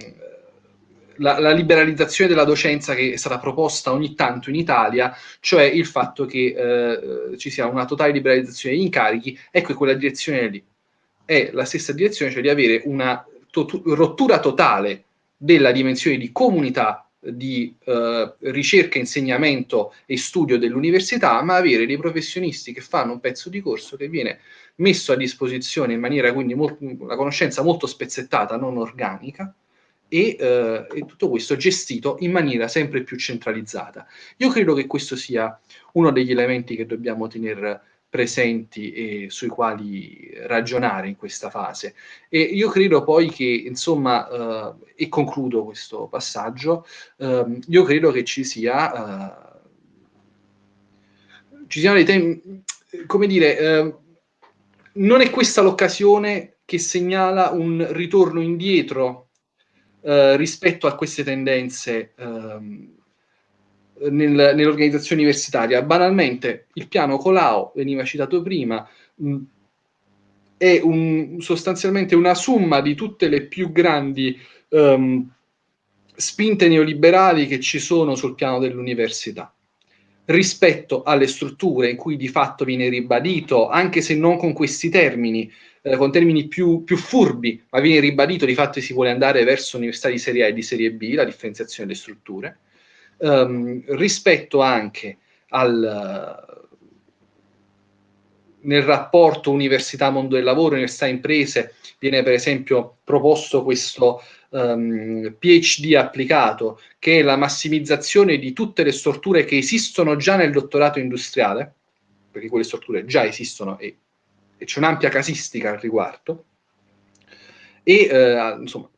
la, la, liberalizzazione della docenza che è stata proposta ogni tanto in Italia, cioè il fatto che eh, ci sia una totale liberalizzazione degli incarichi, ecco è quella direzione lì è la stessa direzione, cioè di avere una to rottura totale della dimensione di comunità di eh, ricerca, insegnamento e studio dell'università, ma avere dei professionisti che fanno un pezzo di corso che viene messo a disposizione in maniera quindi una conoscenza molto spezzettata, non organica, e, eh, e, tutto questo gestito in maniera sempre più centralizzata. Io credo che questo sia uno degli elementi che dobbiamo tenere presenti e sui quali ragionare in questa fase. E io credo poi che, insomma, eh, e concludo questo passaggio, eh, io credo che ci sia, eh, ci siano dei temi, come dire, eh, non è questa l'occasione che segnala un ritorno indietro eh, rispetto a queste tendenze ehm, nel, nell'organizzazione universitaria. Banalmente, il piano Colau, veniva citato prima, mh, è un, sostanzialmente una somma di tutte le più grandi um, spinte neoliberali che ci sono sul piano dell'università rispetto alle strutture in cui di fatto viene ribadito, anche se non con questi termini, eh, con termini più, più, furbi, ma viene ribadito di fatto che si vuole andare verso università di serie A e di serie B, la differenziazione delle strutture, um, rispetto anche al, nel rapporto università-mondo del lavoro, università-imprese, viene per esempio proposto questo um, PhD applicato, che è la massimizzazione di tutte le strutture che esistono già nel dottorato industriale, perché quelle strutture già esistono e, e c'è un'ampia casistica al riguardo, e eh, insomma,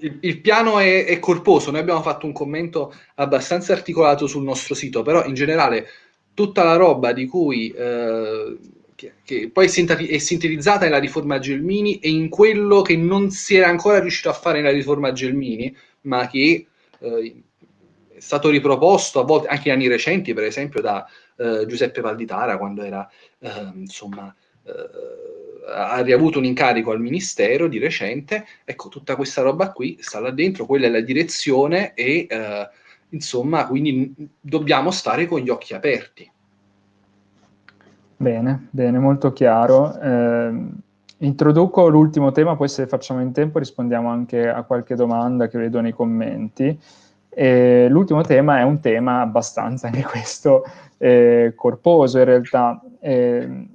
il, il piano è, è, corposo, noi abbiamo fatto un commento abbastanza articolato sul nostro sito, però in generale tutta la roba di cui eh, che, che, poi è sintetizzata nella riforma Gelmini e in quello che non si era ancora riuscito a fare nella riforma Gelmini, ma che eh, è stato riproposto a volte anche in anni recenti, per esempio da eh, Giuseppe Valditara quando era eh, insomma eh, ha riavuto un incarico al ministero di recente, ecco, tutta questa roba qui sta là dentro, quella è la direzione e eh, insomma, quindi dobbiamo stare con gli occhi aperti. Bene, bene, molto chiaro. Eh, introduco l'ultimo tema, poi se facciamo in tempo rispondiamo anche a qualche domanda che vedo nei commenti. L'ultimo tema è un tema abbastanza, anche questo, eh, corposo in realtà. Eh,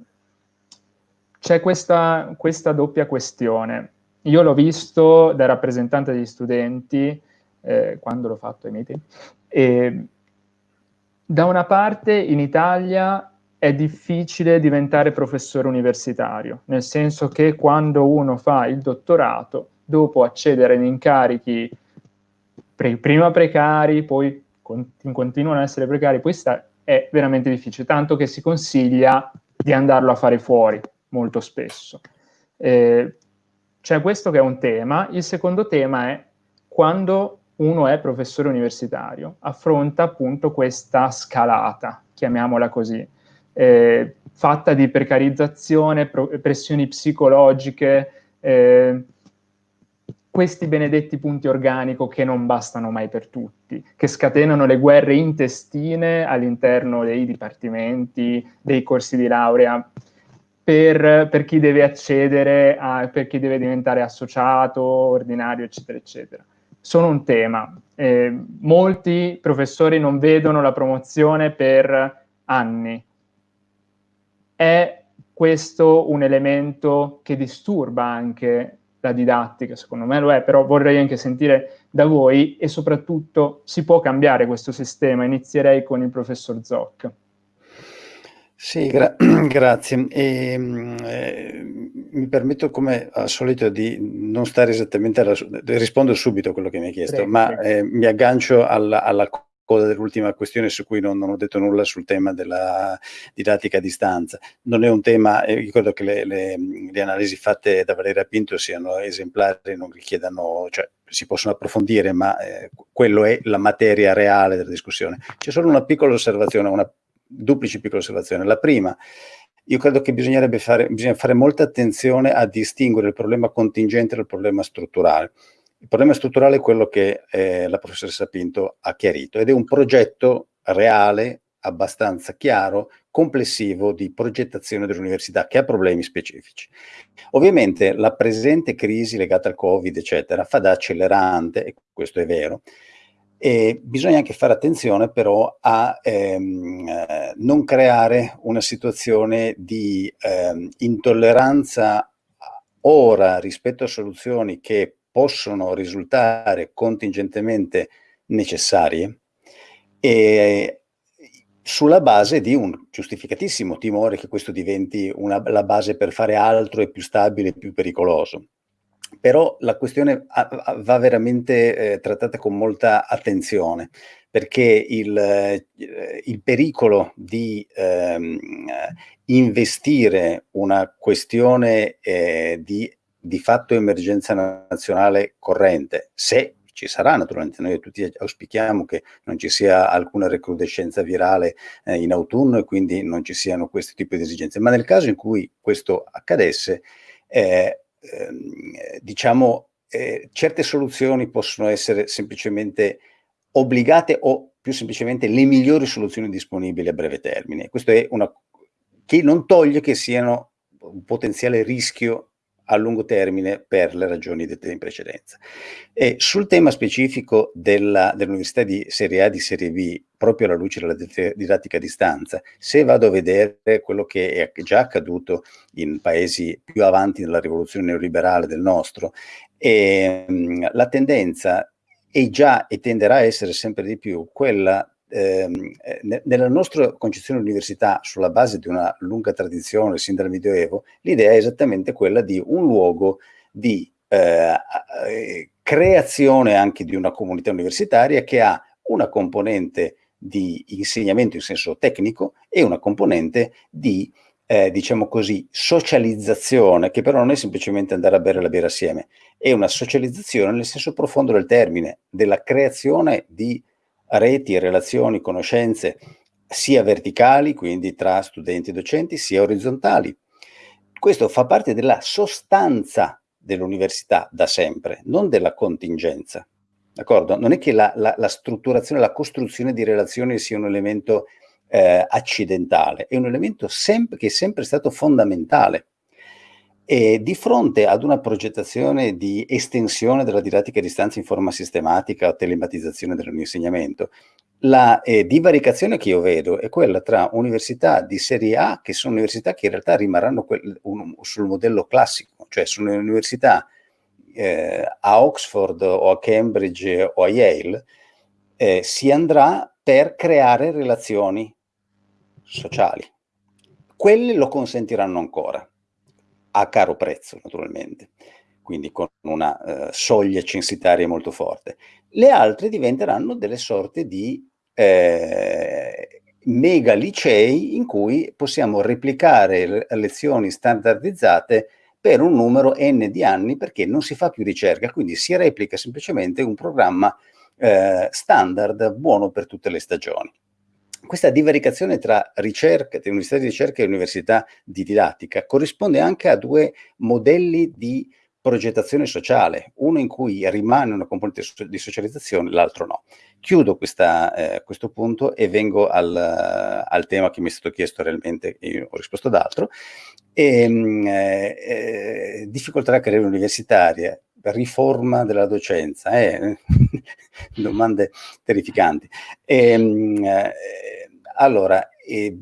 c'è questa, questa, doppia questione. Io l'ho visto da rappresentante degli studenti, eh, quando l'ho fatto ai miei tempi, da una parte in Italia è difficile diventare professore universitario, nel senso che quando uno fa il dottorato, dopo accedere in incarichi pre prima precari, poi con continuano ad essere precari, poi è veramente difficile, tanto che si consiglia di andarlo a fare fuori, molto spesso. Eh, c'è questo che è un tema. Il secondo tema è quando uno è professore universitario, affronta appunto questa scalata, chiamiamola così, eh, fatta di precarizzazione, pressioni psicologiche, eh, questi benedetti punti organico che non bastano mai per tutti, che scatenano le guerre intestine all'interno dei dipartimenti, dei corsi di laurea, per, per chi deve accedere, a, per chi deve diventare associato, ordinario, eccetera, eccetera. Sono un tema. Eh, molti professori non vedono la promozione per anni. È questo un elemento che disturba anche la didattica, secondo me lo è, però vorrei anche sentire da voi e soprattutto si può cambiare questo sistema. Inizierei con il professor Zoc. Sì, gra grazie. E, ehm, eh, mi permetto come al solito di non stare esattamente alla... rispondo subito a quello che mi hai chiesto, prego, ma Eh, mi aggancio alla, alla coda dell'ultima questione su cui non, non, ho detto nulla sul tema della didattica a distanza. Non è un tema, eh, credo che le, le, le, analisi fatte da Valeria Pinto siano esemplari, non richiedano, cioè si possono approfondire, ma eh, quello è la materia reale della discussione. C'è solo una piccola osservazione, una duplice piccola osservazione. La prima, io credo che bisognerebbe fare, bisogna fare molta attenzione a distinguere il problema contingente dal problema strutturale. Il problema strutturale è quello che eh, la professoressa Pinto ha chiarito ed è un progetto reale, abbastanza chiaro, complessivo di progettazione dell'università che ha problemi specifici. Ovviamente la presente crisi legata al Covid, eccetera, fa da accelerante, e questo è vero, e bisogna anche fare attenzione però a ehm, eh, non creare una situazione di ehm, intolleranza ora rispetto a soluzioni che possono risultare contingentemente necessarie e sulla base di un giustificatissimo timore che questo diventi una, la base per fare altro e più stabile e più pericoloso. Però la questione va veramente eh, trattata con molta attenzione, perché il, eh, il pericolo di ehm, investire una questione eh, di di fatto emergenza nazionale corrente, se ci sarà naturalmente, noi tutti auspichiamo che non ci sia alcuna recrudescenza virale eh, in autunno e quindi non ci siano questi tipi di esigenze, ma nel caso in cui questo accadesse, eh, eh, diciamo, eh, certe soluzioni possono essere semplicemente obbligate o più semplicemente le migliori soluzioni disponibili a breve termine. Questo è una che non toglie che siano un potenziale rischio a lungo termine per le ragioni dette in precedenza. E sul tema specifico dell'università dell di serie A e di serie B, proprio alla luce della didattica a distanza, se vado a vedere quello che è già accaduto in paesi più avanti nella rivoluzione neoliberale del nostro, e, ehm, la tendenza è già e tenderà a essere sempre di più quella ehm, eh, nella nostra concezione dell'università, sulla base di una lunga tradizione sin dal Medioevo, l'idea è esattamente quella di un luogo di eh, eh, creazione anche di una comunità universitaria che ha una componente di insegnamento in senso tecnico e una componente di eh, diciamo così, socializzazione, che però non è semplicemente andare a bere la birra assieme, è una socializzazione nel senso profondo del termine, della creazione di reti, relazioni, conoscenze sia verticali, quindi tra studenti e docenti, sia orizzontali. Questo fa parte della sostanza dell'università da sempre, non della contingenza. D'accordo? Non è che la, la, la, strutturazione, la costruzione di relazioni sia un elemento eh, accidentale, è un elemento che è sempre stato fondamentale. E di fronte ad una progettazione di estensione della didattica a distanza in forma sistematica o telematizzazione dell'insegnamento, la eh, divaricazione che io vedo è quella tra università di serie A, che sono università che in realtà rimarranno un, sul modello classico, cioè sono università eh, a Oxford o a Cambridge o a Yale, eh, si andrà per creare relazioni sociali. Quelle lo consentiranno ancora a caro prezzo naturalmente, quindi con una uh, soglia censitaria molto forte. Le altre diventeranno delle sorte di eh, mega licei in cui possiamo replicare lezioni standardizzate per un numero n di anni perché non si fa più ricerca, quindi si replica semplicemente un programma eh, standard buono per tutte le stagioni. Questa divaricazione tra ricerca, università di ricerca e università di didattica corrisponde anche a due modelli di progettazione sociale, uno in cui rimane una componente di socializzazione, l'altro no. Chiudo questa, eh, questo punto e vengo al, al, tema che mi è stato chiesto realmente, e io ho risposto ad altro. E, ehm, eh, eh, difficoltà della carriera universitaria, riforma della docenza, eh? domande terrificanti. E, ehm, eh, allora, eh,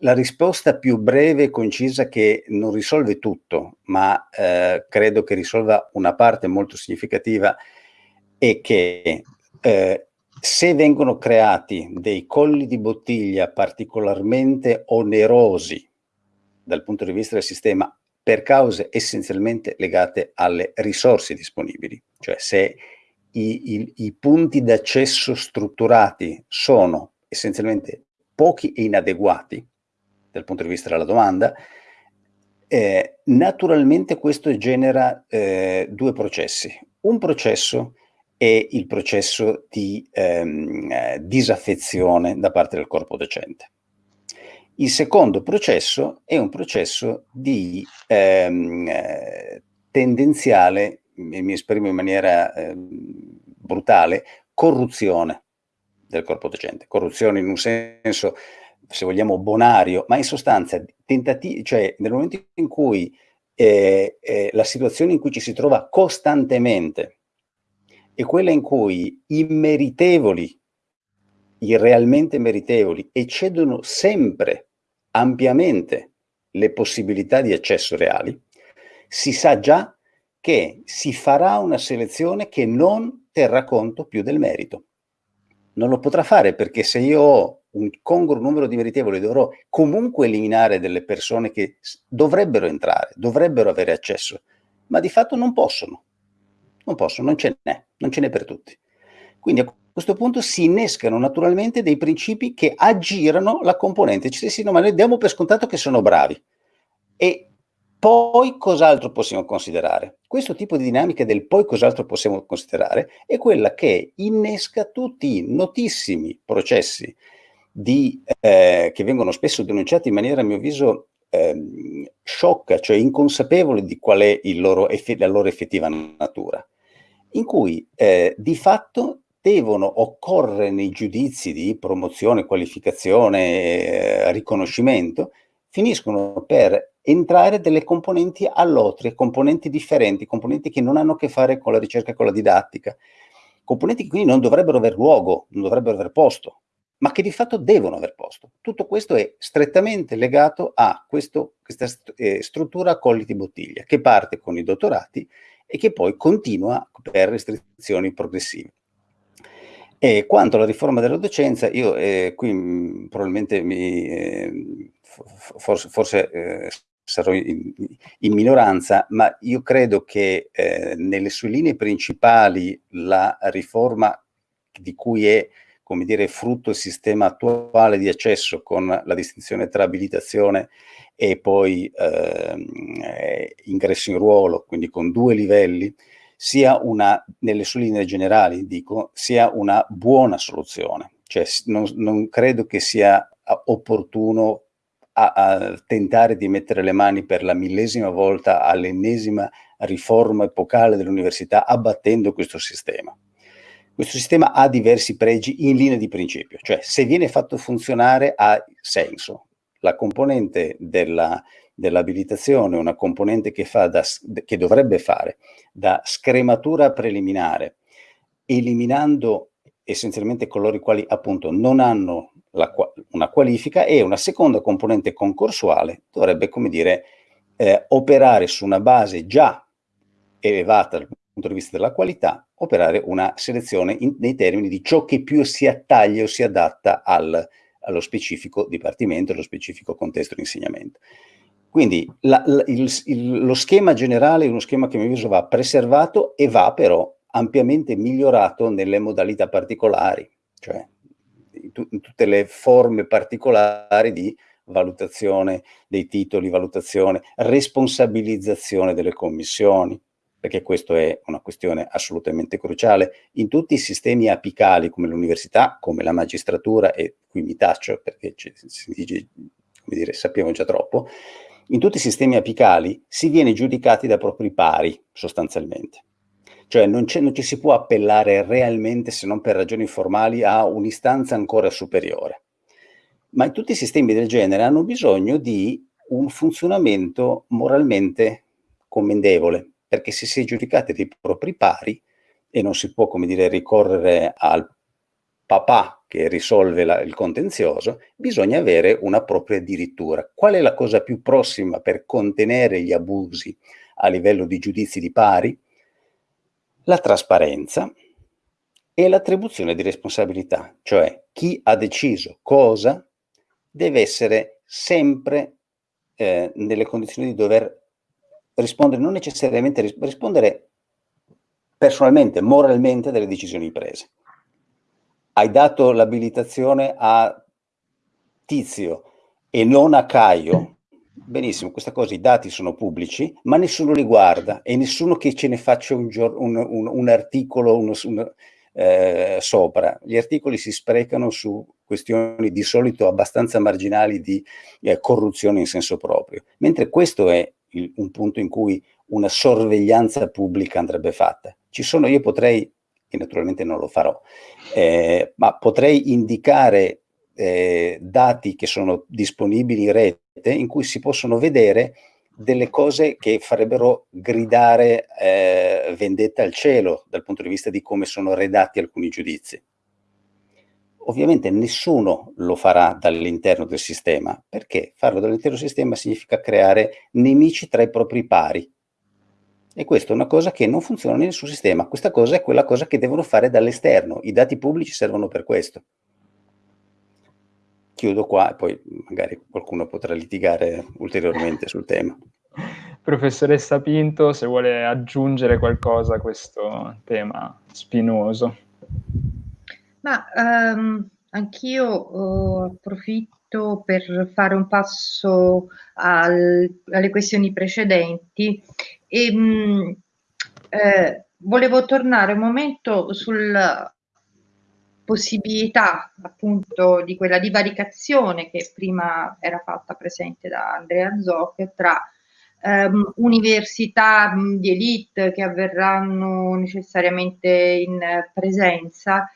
la risposta più breve e concisa che non risolve tutto, ma eh, credo che risolva una parte molto significativa, è che eh, se vengono creati dei colli di bottiglia particolarmente onerosi dal punto di vista del sistema per cause essenzialmente legate alle risorse disponibili, cioè se i, i, i punti d'accesso strutturati sono essenzialmente pochi e inadeguati, dal punto di vista della domanda, eh, naturalmente questo genera eh, due processi. Un processo è il processo di ehm, eh, disaffezione da parte del corpo docente. Il secondo processo è un processo di ehm, eh, tendenziale, mi esprimo in maniera ehm, brutale, corruzione del corpo docente. Corruzione in un senso se vogliamo, bonario, ma in sostanza cioè nel momento in cui eh, eh, la situazione in cui ci si trova costantemente è quella in cui i meritevoli, i realmente meritevoli, eccedono sempre ampiamente le possibilità di accesso reali, si sa già che si farà una selezione che non terrà conto più del merito. Non lo potrà fare perché se io ho un congruo numero di meritevoli, dovrò comunque eliminare delle persone che dovrebbero entrare, dovrebbero avere accesso, ma di fatto non possono. Non possono, non ce n'è, non ce n'è per tutti. Quindi a questo punto si innescano naturalmente dei principi che aggirano la componente. Ci sì, no, ma noi diamo per scontato che sono bravi. E poi cos'altro possiamo considerare? Questo tipo di dinamica del poi cos'altro possiamo considerare è quella che innesca tutti i notissimi processi di, eh, che vengono spesso denunciati in maniera, a mio avviso, eh, sciocca, cioè inconsapevoli di qual è loro la loro effettiva natura, in cui eh, di fatto devono occorrere nei giudizi di promozione, qualificazione, eh, riconoscimento, finiscono per entrare delle componenti all'otria, componenti differenti, componenti che non hanno a che fare con la ricerca e con la didattica, componenti che quindi non dovrebbero aver luogo, non dovrebbero aver posto ma che di fatto devono aver posto. Tutto questo è strettamente legato a questo, questa eh, struttura a colli di bottiglia, che parte con i dottorati e che poi continua per restrizioni progressive. E quanto alla riforma della docenza, io eh, qui mh, mm, probabilmente mi, eh, forse, forse eh, sarò in, in, minoranza, ma io credo che eh, nelle sue linee principali la riforma di cui è come dire, frutto il sistema attuale di accesso con la distinzione tra abilitazione e poi ehm, eh, ingresso in ruolo, quindi con due livelli, sia una, nelle sue linee generali, dico, sia una buona soluzione. Cioè non, non credo che sia opportuno a, a, tentare di mettere le mani per la millesima volta all'ennesima riforma epocale dell'università abbattendo questo sistema. Questo sistema ha diversi pregi in linea di principio, cioè se viene fatto funzionare ha senso. La componente dell'abilitazione dell è una componente che, da, che dovrebbe fare da scrematura preliminare, eliminando essenzialmente coloro i quali appunto non hanno la, una qualifica e una seconda componente concorsuale dovrebbe, come dire, eh, operare su una base già elevata dal punto di vista della qualità, operare una selezione in, nei termini di ciò che più si attaglia o si adatta al, allo specifico dipartimento, allo specifico contesto di insegnamento. Quindi la, la, il, il, lo schema generale è uno schema che a mio avviso va preservato e va però ampiamente migliorato nelle modalità particolari, cioè in, tu, in tutte le forme particolari di valutazione dei titoli, valutazione, responsabilizzazione delle commissioni, perché questa è una questione assolutamente cruciale, in tutti i sistemi apicali come l'università, come la magistratura, e qui mi taccio perché ci, si dice, come dire, sappiamo già troppo, in tutti i sistemi apicali si viene giudicati da propri pari, sostanzialmente. Cioè non, non, ci si può appellare realmente, se non per ragioni formali, a un'istanza ancora superiore. Ma in tutti i sistemi del genere hanno bisogno di un funzionamento moralmente commendevole, perché se si è giudicati dei propri pari e non si può, come dire, ricorrere al papà che risolve la, il contenzioso, bisogna avere una propria addirittura. Qual è la cosa più prossima per contenere gli abusi a livello di giudizi di pari? La trasparenza e l'attribuzione di responsabilità, cioè chi ha deciso cosa deve essere sempre eh, nelle condizioni di dover rispondere, non necessariamente rispondere personalmente, moralmente delle decisioni prese. Hai dato l'abilitazione a Tizio e non a Caio, benissimo, questa cosa, i dati sono pubblici, ma nessuno li guarda e nessuno che ce ne faccia un, un, un, un articolo uno, eh, sopra. Gli articoli si sprecano su questioni di solito abbastanza marginali di eh, corruzione in senso proprio, mentre questo è il, un punto in cui una sorveglianza pubblica andrebbe fatta. Ci sono, io potrei, e naturalmente non lo farò, eh, ma potrei indicare eh, dati che sono disponibili in rete in cui si possono vedere delle cose che farebbero gridare eh, vendetta al cielo dal punto di vista di come sono redatti alcuni giudizi. Ovviamente nessuno lo farà dall'interno del sistema, perché farlo dall'interno del sistema significa creare nemici tra i propri pari. E questa è una cosa che non funziona in nessun sistema. Questa cosa è quella cosa che devono fare dall'esterno. I dati pubblici servono per questo. Chiudo qua e poi magari qualcuno potrà litigare ulteriormente sul tema. Professoressa Pinto, se vuole aggiungere qualcosa a questo tema spinoso. Ma um, anch'io uh, approfitto per fare un passo al, alle questioni precedenti e um, eh, volevo tornare un momento sulla possibilità appunto di quella divaricazione che prima era fatta presente da Andrea Zoc tra um, università di elite che avverranno necessariamente in presenza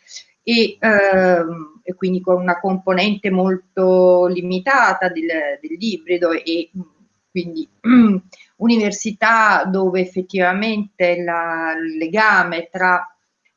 e, ehm, e, quindi con una componente molto limitata del, dell'ibrido e quindi università dove effettivamente la, il legame tra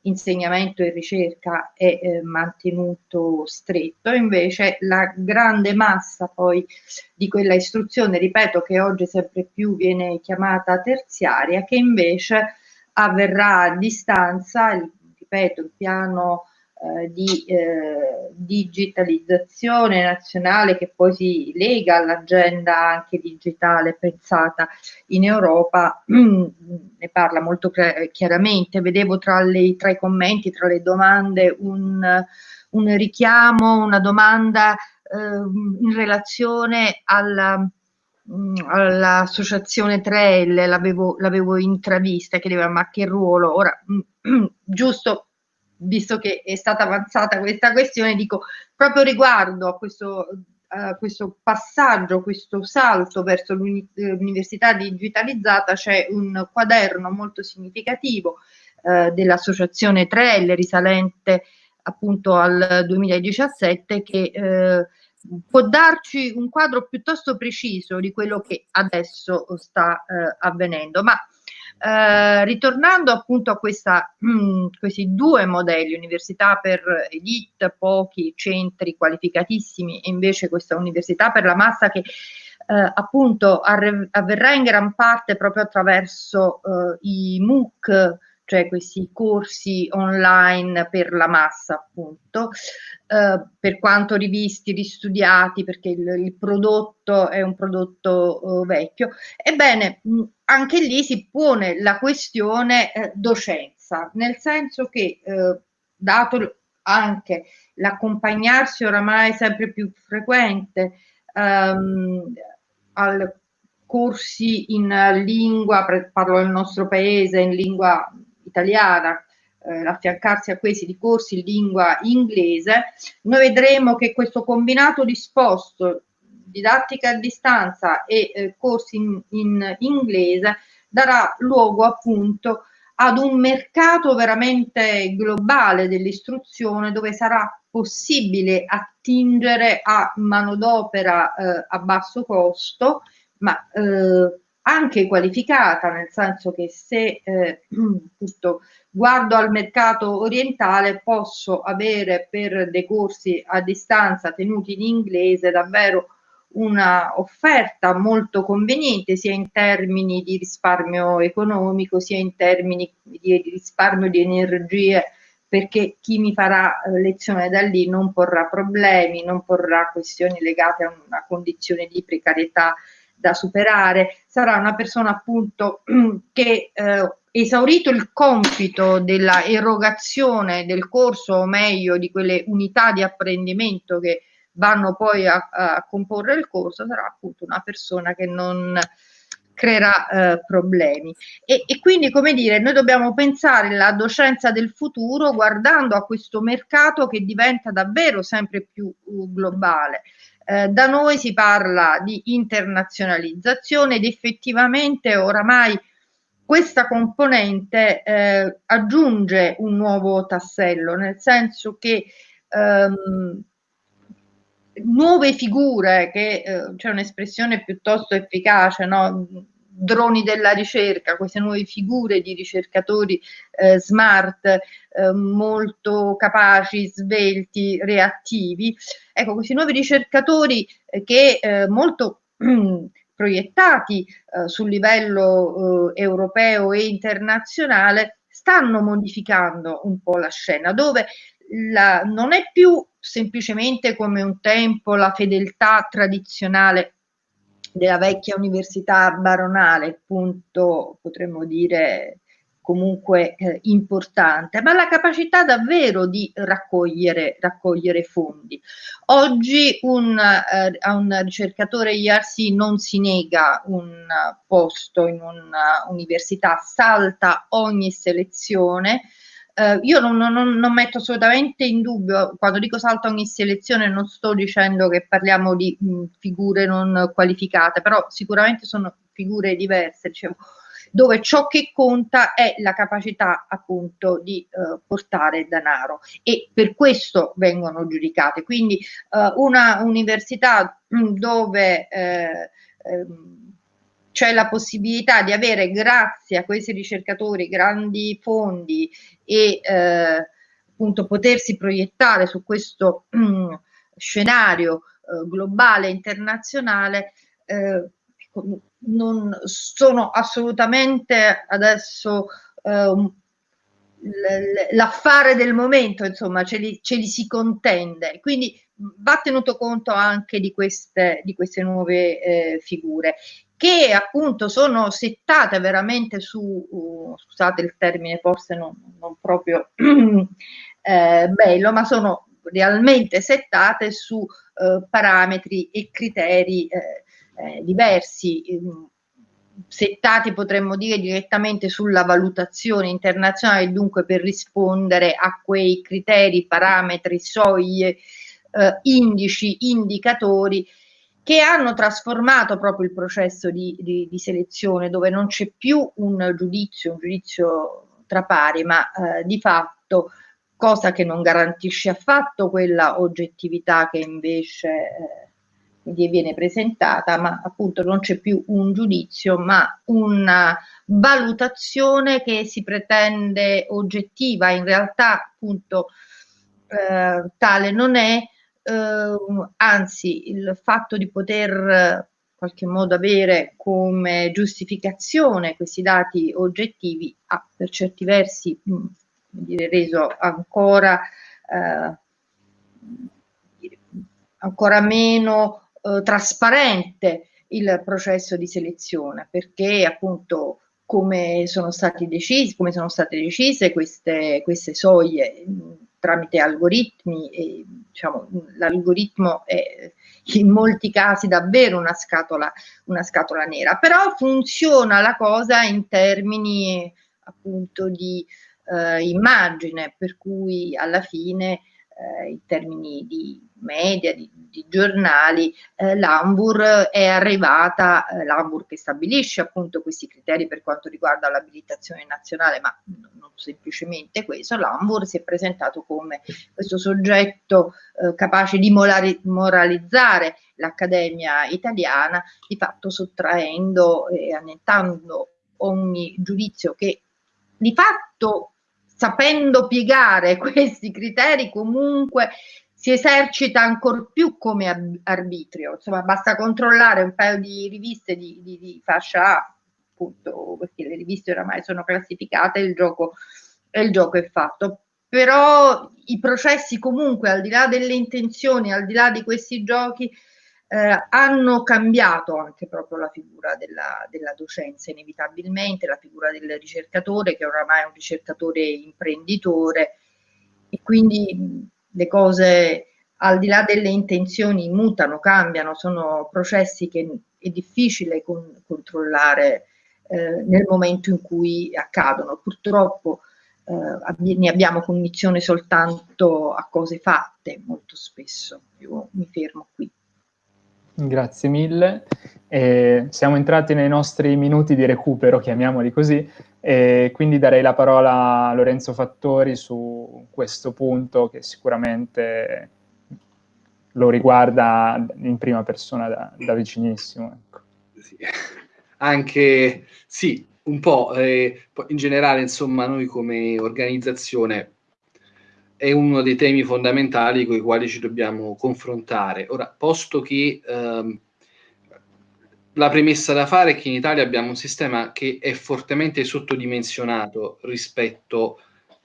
insegnamento e ricerca è eh, mantenuto stretto, invece la grande massa poi di quella istruzione, ripeto che oggi sempre più viene chiamata terziaria, che invece avverrà a distanza, ripeto, il piano eh, di eh, digitalizzazione nazionale che poi si lega all'agenda anche digitale pensata in Europa, ne parla molto chiaramente. Vedevo tra, le, tra, i commenti, tra le domande, un, un richiamo, una domanda eh, in relazione alla all'associazione 3L l'avevo intravista chiedeva ma che ruolo ora giusto visto che è stata avanzata questa questione, dico proprio riguardo a questo, a questo passaggio, questo salto verso l'università digitalizzata, c'è un quaderno molto significativo eh, dell'associazione 3L risalente appunto al 2017 che eh, può darci un quadro piuttosto preciso di quello che adesso sta eh, avvenendo. Ma eh, ritornando appunto a questa, mh, mm, questi due modelli, università per elite, pochi centri qualificatissimi e invece questa università per la massa che eh, appunto avverrà in gran parte proprio attraverso eh, i MOOC, cioè questi corsi online per la massa appunto, eh, per quanto rivisti, ristudiati, perché il, il prodotto è un prodotto eh, vecchio. Ebbene, mh, anche lì si pone la questione eh, docenza, nel senso che eh, dato anche l'accompagnarsi oramai sempre più frequente ehm, al corsi in lingua, parlo del nostro paese, in lingua italiana, eh, affiancarsi a questi di corsi in lingua inglese, noi vedremo che questo combinato disposto didattica a distanza e eh, corsi in, in inglese darà luogo appunto ad un mercato veramente globale dell'istruzione dove sarà possibile attingere a manodopera eh, a basso costo, ma eh, anche qualificata, nel senso che se eh, guardo al mercato orientale posso avere per dei corsi a distanza tenuti in inglese davvero una offerta molto conveniente sia in termini di risparmio economico sia in termini di risparmio di energie perché chi mi farà eh, lezione da lì non porrà problemi, non porrà questioni legate a una condizione di precarietà da superare, sarà una persona appunto che eh, esaurito il compito della erogazione del corso o meglio di quelle unità di apprendimento che vanno poi a, a comporre il corso, sarà appunto una persona che non creerà eh, problemi. E, e, quindi, come dire, noi dobbiamo pensare la docenza del futuro guardando a questo mercato che diventa davvero sempre più uh, globale. Eh, da noi si parla di internazionalizzazione ed effettivamente oramai questa componente eh, aggiunge un nuovo tassello, nel senso che ehm, nuove figure, che eh, c'è un'espressione piuttosto efficace, no? Droni della ricerca, queste nuove figure di ricercatori eh, smart, eh, molto capaci, svelti, reattivi. Ecco, questi nuovi ricercatori eh, che eh, molto proiettati eh, sul livello europeo e internazionale stanno modificando un po' la scena, dove la, non è più semplicemente come un tempo la fedeltà tradizionale della vecchia università baronale, punto potremmo dire comunque eh, importante, ma la capacità davvero di raccogliere, raccogliere fondi. Oggi un, eh, a un ricercatore IRC non si nega un posto in un'università, salta ogni selezione, eh, io non, non, non, metto assolutamente in dubbio, quando dico salto ogni selezione non sto dicendo che parliamo di mh, figure non qualificate, però sicuramente sono figure diverse, diciamo, dove ciò che conta è la capacità appunto di eh, portare denaro e per questo vengono giudicate. Quindi eh, una università dove eh, ehm, c'è la possibilità di avere, grazie a questi ricercatori, grandi fondi e eh, appunto potersi proiettare su questo mm, scenario eh, globale, internazionale, eh, ecco, non sono assolutamente adesso eh, l'affare del momento, insomma, ce li, ce li, si contende. Quindi va tenuto conto anche di queste, di queste nuove eh, figure che appunto sono settate veramente su, uh, scusate il termine forse non, non proprio eh, bello, ma sono realmente settate su eh, parametri e criteri eh, eh diversi, ehm, settati potremmo dire direttamente sulla valutazione internazionale, dunque per rispondere a quei criteri, parametri, soglie, eh, indici, indicatori che hanno trasformato proprio il processo di, di, di selezione, dove non c'è più un giudizio, un giudizio tra pari, ma eh, di fatto cosa che non garantisce affatto quella oggettività che invece eh, viene presentata, ma appunto non c'è più un giudizio, ma una valutazione che si pretende oggettiva, in realtà appunto eh, tale non è, anzi il fatto di poter in qualche modo avere come giustificazione questi dati oggettivi ha per certi versi mh, dire, reso ancora, eh, ancora meno eh, trasparente il processo di selezione perché appunto come sono, decisi, come sono state decise queste, queste soglie tramite algoritmi e diciamo, l'algoritmo è in molti casi davvero una scatola, una scatola nera, però funziona la cosa in termini appunto di eh, immagine, per cui alla fine eh, in termini di media, di, di giornali, eh, l'Ambur è arrivata, eh, l'Ambur che stabilisce appunto questi criteri per quanto riguarda l'abilitazione nazionale, ma non semplicemente questo, l'Ambur si è presentato come questo soggetto eh, capace di morali moralizzare l'Accademia italiana, di fatto sottraendo e annettando ogni giudizio che di fatto sapendo piegare questi criteri comunque si esercita ancor più come arbitrio, insomma basta controllare un paio di riviste di, di, di fascia A, appunto perché le riviste oramai sono classificate e il gioco, il gioco è fatto. Però i processi comunque al di là delle intenzioni, al di là di questi giochi, eh, hanno cambiato anche proprio la figura della, della, docenza inevitabilmente, la figura del ricercatore che oramai è un ricercatore imprenditore e quindi le cose al di là delle intenzioni mutano, cambiano, sono processi che è difficile con, controllare eh, nel momento in cui accadono. Purtroppo eh, ne abbiamo cognizione soltanto a cose fatte molto spesso. Io mi fermo qui. Grazie mille. Eh, siamo entrati nei nostri minuti di recupero, chiamiamoli così, e quindi darei la parola a Lorenzo Fattori su questo punto che sicuramente lo riguarda in prima persona da, da vicinissimo. Ecco. Sì. Anche sì, un po', eh, in generale, insomma, noi come organizzazione è uno dei temi fondamentali con i quali ci dobbiamo confrontare. Ora, posto che ehm, la premessa da fare è che in Italia abbiamo un sistema che è fortemente sottodimensionato rispetto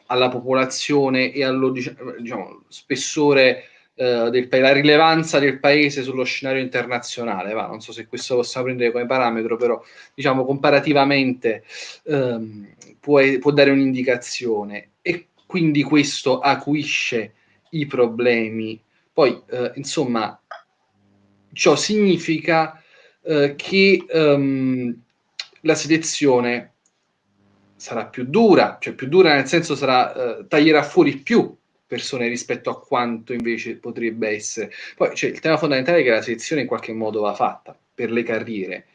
alla popolazione e allo diciamo, spessore eh, del paese, la rilevanza del paese sullo scenario internazionale. Va, non so se questo possiamo prendere come parametro, però diciamo comparativamente ehm, può, può dare un'indicazione. Quindi questo acuisce i problemi. Poi, eh, insomma, ciò significa eh, che um, la selezione sarà più dura, cioè più dura nel senso sarà, eh, taglierà fuori più persone rispetto a quanto invece potrebbe essere. Poi c'è il tema fondamentale che la selezione in qualche modo va fatta per le carriere.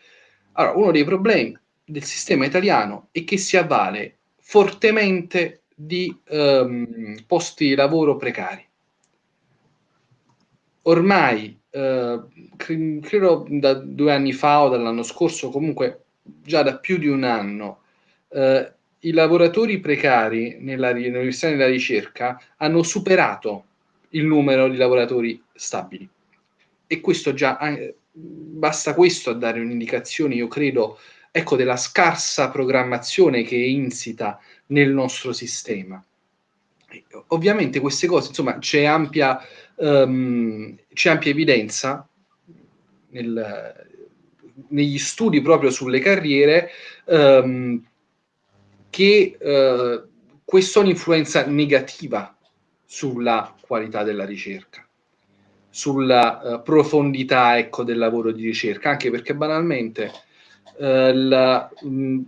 Allora, uno dei problemi del sistema italiano è che si avvale fortemente di um, posti di lavoro precari. Ormai, eh, credo da due anni fa o dall'anno scorso, comunque già da più di un anno, eh, i lavoratori precari nell'università e nella ricerca hanno superato il numero di lavoratori stabili. E questo già, basta questo a dare un'indicazione, io credo, ecco, della scarsa programmazione che è insita nel nostro sistema. Ovviamente queste cose, insomma, c'è ampia, um, ampia evidenza nel, negli studi proprio sulle carriere um, che uh, questo ha un'influenza negativa sulla qualità della ricerca, sulla uh, profondità ecco, del lavoro di ricerca, anche perché banalmente uh, la, mh,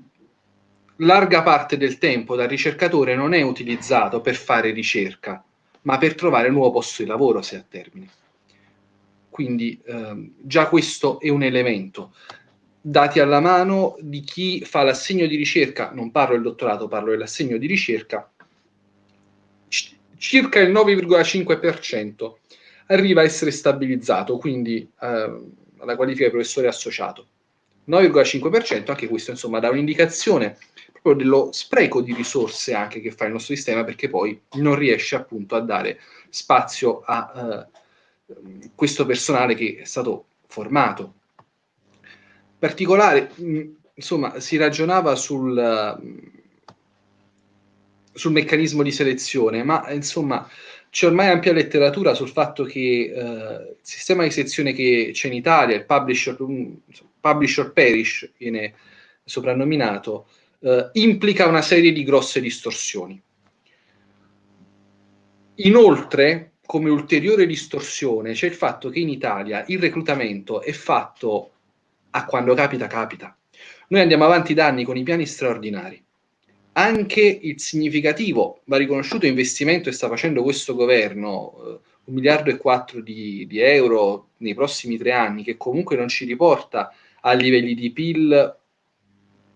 larga parte del tempo da ricercatore non è utilizzato per fare ricerca, ma per trovare un nuovo posto di lavoro se a termine. Quindi ehm, già questo è un elemento. Dati alla mano di chi fa l'assegno di ricerca, non parlo del dottorato, parlo dell'assegno di ricerca, circa il 9,5% arriva a essere stabilizzato, quindi eh, alla qualifica di professore associato. 9,5%, anche questo insomma dà un'indicazione proprio dello spreco di risorse anche che fa il nostro sistema perché poi non riesce appunto a dare spazio a uh, questo personale che è stato formato. In particolare, insomma, si ragionava sul, sul meccanismo di selezione, ma insomma c'è ormai ampia letteratura sul fatto che uh, il sistema di selezione che c'è in Italia, il publisher, um, publisher perish, viene soprannominato, eh, implica una serie di grosse distorsioni. Inoltre, come ulteriore distorsione, c'è il fatto che in Italia il reclutamento è fatto a quando capita, capita. Noi andiamo avanti da anni con i piani straordinari. anche il significativo, va riconosciuto investimento che sta facendo questo governo, eh, un miliardo e quattro di, di, euro nei prossimi tre anni, che comunque non ci riporta a livelli di PIL,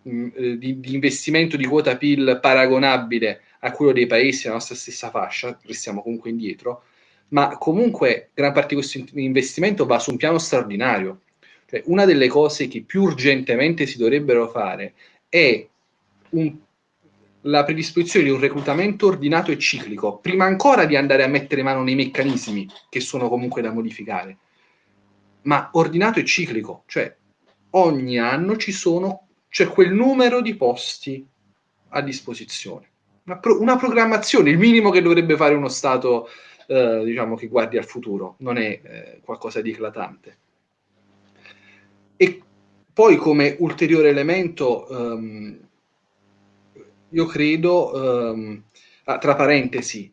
mm, eh, di, di, investimento di quota PIL paragonabile a quello dei paesi della nostra stessa fascia, restiamo comunque indietro, ma comunque gran parte di questo investimento va su un piano straordinario. Cioè, una delle cose che più urgentemente si dovrebbero fare è un la predisposizione di un reclutamento ordinato e ciclico, prima ancora di andare a mettere mano nei meccanismi che sono comunque da modificare, ma ordinato e ciclico, cioè ogni anno ci sono, c'è quel numero di posti a disposizione. Una, pro, una programmazione, il minimo che dovrebbe fare uno Stato, eh, diciamo, che guardi al futuro, non è eh, qualcosa di eclatante. E poi come ulteriore elemento, ehm, io credo, ehm, ah, tra parentesi,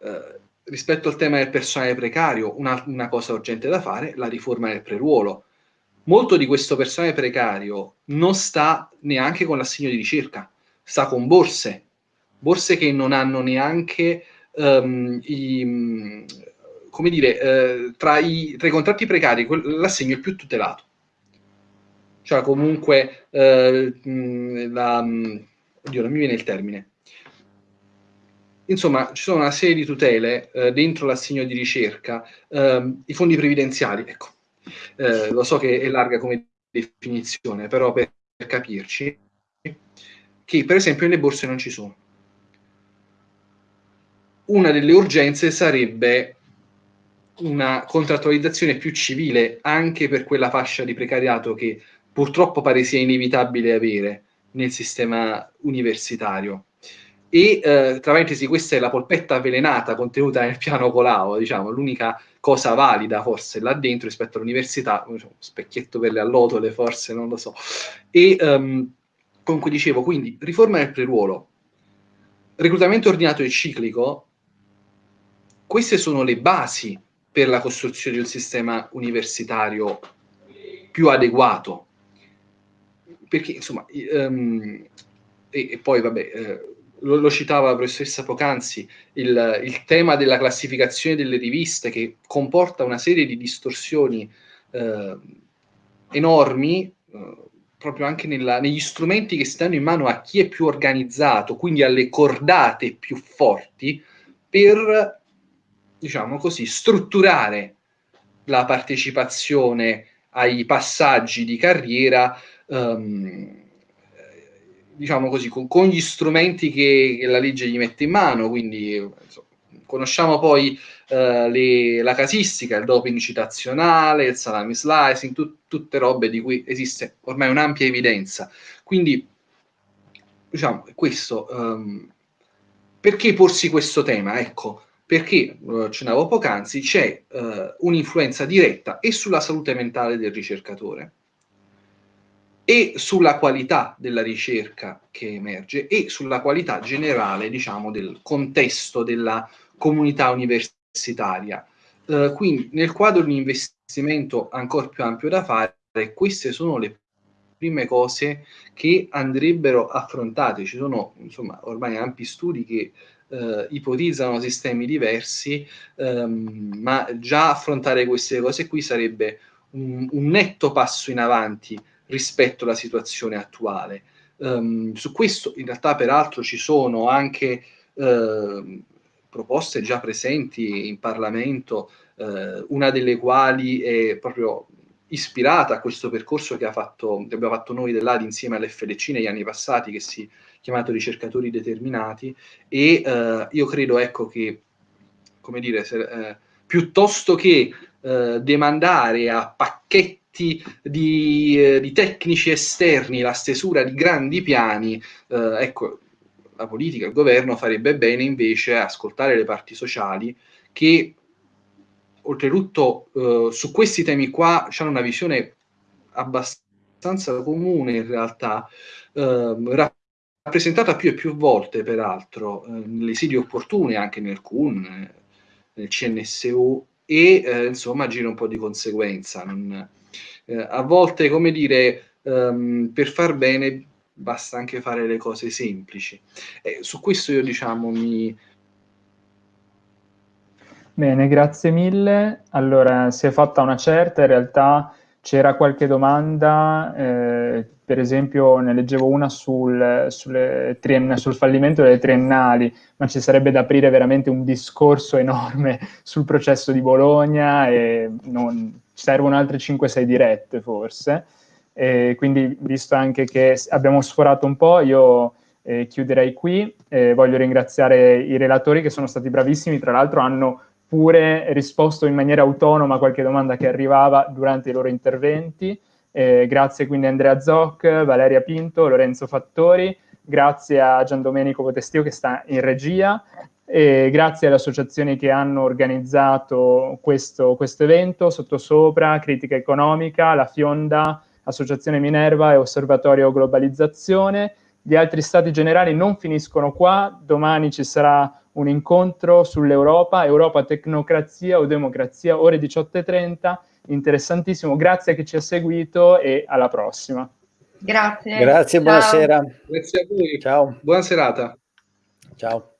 eh, rispetto al tema del personale precario, una, una, cosa urgente da fare, la riforma del preruolo. Molto di questo personale precario non sta neanche con l'assegno di ricerca, sta con borse, borse che non hanno neanche um, i, come dire, eh, tra, i, tra, i, contratti precari l'assegno è più tutelato. Cioè comunque eh, la oddio, non mi viene il termine. Insomma, ci sono una serie di tutele eh, dentro l'assegno di ricerca, ehm, i fondi previdenziali, ecco, eh, lo so che è larga come definizione, però per, per capirci, che per esempio nelle borse non ci sono. Una delle urgenze sarebbe una contrattualizzazione più civile anche per quella fascia di precariato che purtroppo pare sia inevitabile avere, nel sistema universitario. E eh, tra parentesi, questa è la polpetta avvelenata contenuta nel piano Colau, diciamo, l'unica cosa valida forse là dentro rispetto all'università, specchietto per le allotole forse, non lo so. E um, comunque dicevo, quindi riforma del preruolo, reclutamento ordinato e ciclico, queste sono le basi per la costruzione di un sistema universitario più adeguato perché insomma, um, e, e, poi vabbè, eh, lo, lo, citava la professoressa Pocanzi, il, il, tema della classificazione delle riviste che comporta una serie di distorsioni eh, enormi, eh, proprio anche nella, negli strumenti che stanno in mano a chi è più organizzato, quindi alle cordate più forti, per, diciamo così, strutturare la partecipazione ai passaggi di carriera um, diciamo così, con, con gli strumenti che, che, la legge gli mette in mano, quindi insomma, conosciamo poi uh, le, la casistica, il doping citazionale, il salami slicing, tu, tutte robe di cui esiste ormai un'ampia evidenza. Quindi, diciamo, questo, um, perché porsi questo tema? Ecco, perché, lo accennavo poc'anzi, c'è uh, un'influenza diretta e sulla salute mentale del ricercatore, e sulla qualità della ricerca che emerge e sulla qualità generale, diciamo, del contesto della comunità universitaria. Uh, quindi nel quadro di un investimento ancora più ampio da fare, queste sono le prime cose che andrebbero affrontate. Ci sono insomma ormai ampi studi che uh, ipotizzano sistemi diversi, um, ma già affrontare queste cose qui sarebbe un, un netto passo in avanti rispetto alla situazione attuale. Um, su questo in realtà peraltro ci sono anche uh, proposte già presenti in Parlamento, uh, una delle quali è proprio ispirata a questo percorso che, fatto, che abbiamo fatto noi dell'ADI insieme all'FLC negli anni passati, che si è chiamato ricercatori determinati, e uh, io credo ecco che, come dire, se, eh, piuttosto che eh, demandare a pacchetti di, eh, di, tecnici esterni la stesura di grandi piani, eh, ecco, la politica, il governo farebbe bene invece ascoltare le parti sociali che oltretutto eh, su questi temi qua hanno una visione abbastanza comune in realtà, eh, rappresentata più e più volte peraltro eh, nelle sedi opportune, anche nel CUN, nel CNSU e eh, insomma agire un po' di conseguenza. Non, eh, a volte, come dire, um, per far bene basta anche fare le cose semplici. E su questo io diciamo mi... Bene, grazie mille. Allora, si è fatta una certa, in realtà c'era qualche domanda, eh, per esempio ne leggevo una sul, sul, fallimento delle triennali, ma ci sarebbe da aprire veramente un discorso enorme sul processo di Bologna e non, servono altre 5-6 dirette forse. E quindi visto anche che abbiamo sforato un po', io eh, chiuderei qui. Eh, voglio ringraziare i relatori che sono stati bravissimi, tra l'altro hanno pure risposto in maniera autonoma a qualche domanda che arrivava durante i loro interventi. Eh, grazie quindi a Andrea Zoc, Valeria Pinto, Lorenzo Fattori, grazie a Gian Domenico Potestio che sta in regia, e grazie alle associazioni che hanno organizzato questo, questo evento, Sottosopra, Critica Economica, La Fionda, Associazione Minerva e Osservatorio Globalizzazione. Gli altri stati generali non finiscono qua, domani ci sarà un incontro sull'Europa, Europa Tecnocrazia o Democrazia, ore 18.30, interessantissimo, grazie a chi ci ha seguito e alla prossima. Grazie. Grazie, buonasera. Grazie a voi. Ciao. Buona serata. Ciao.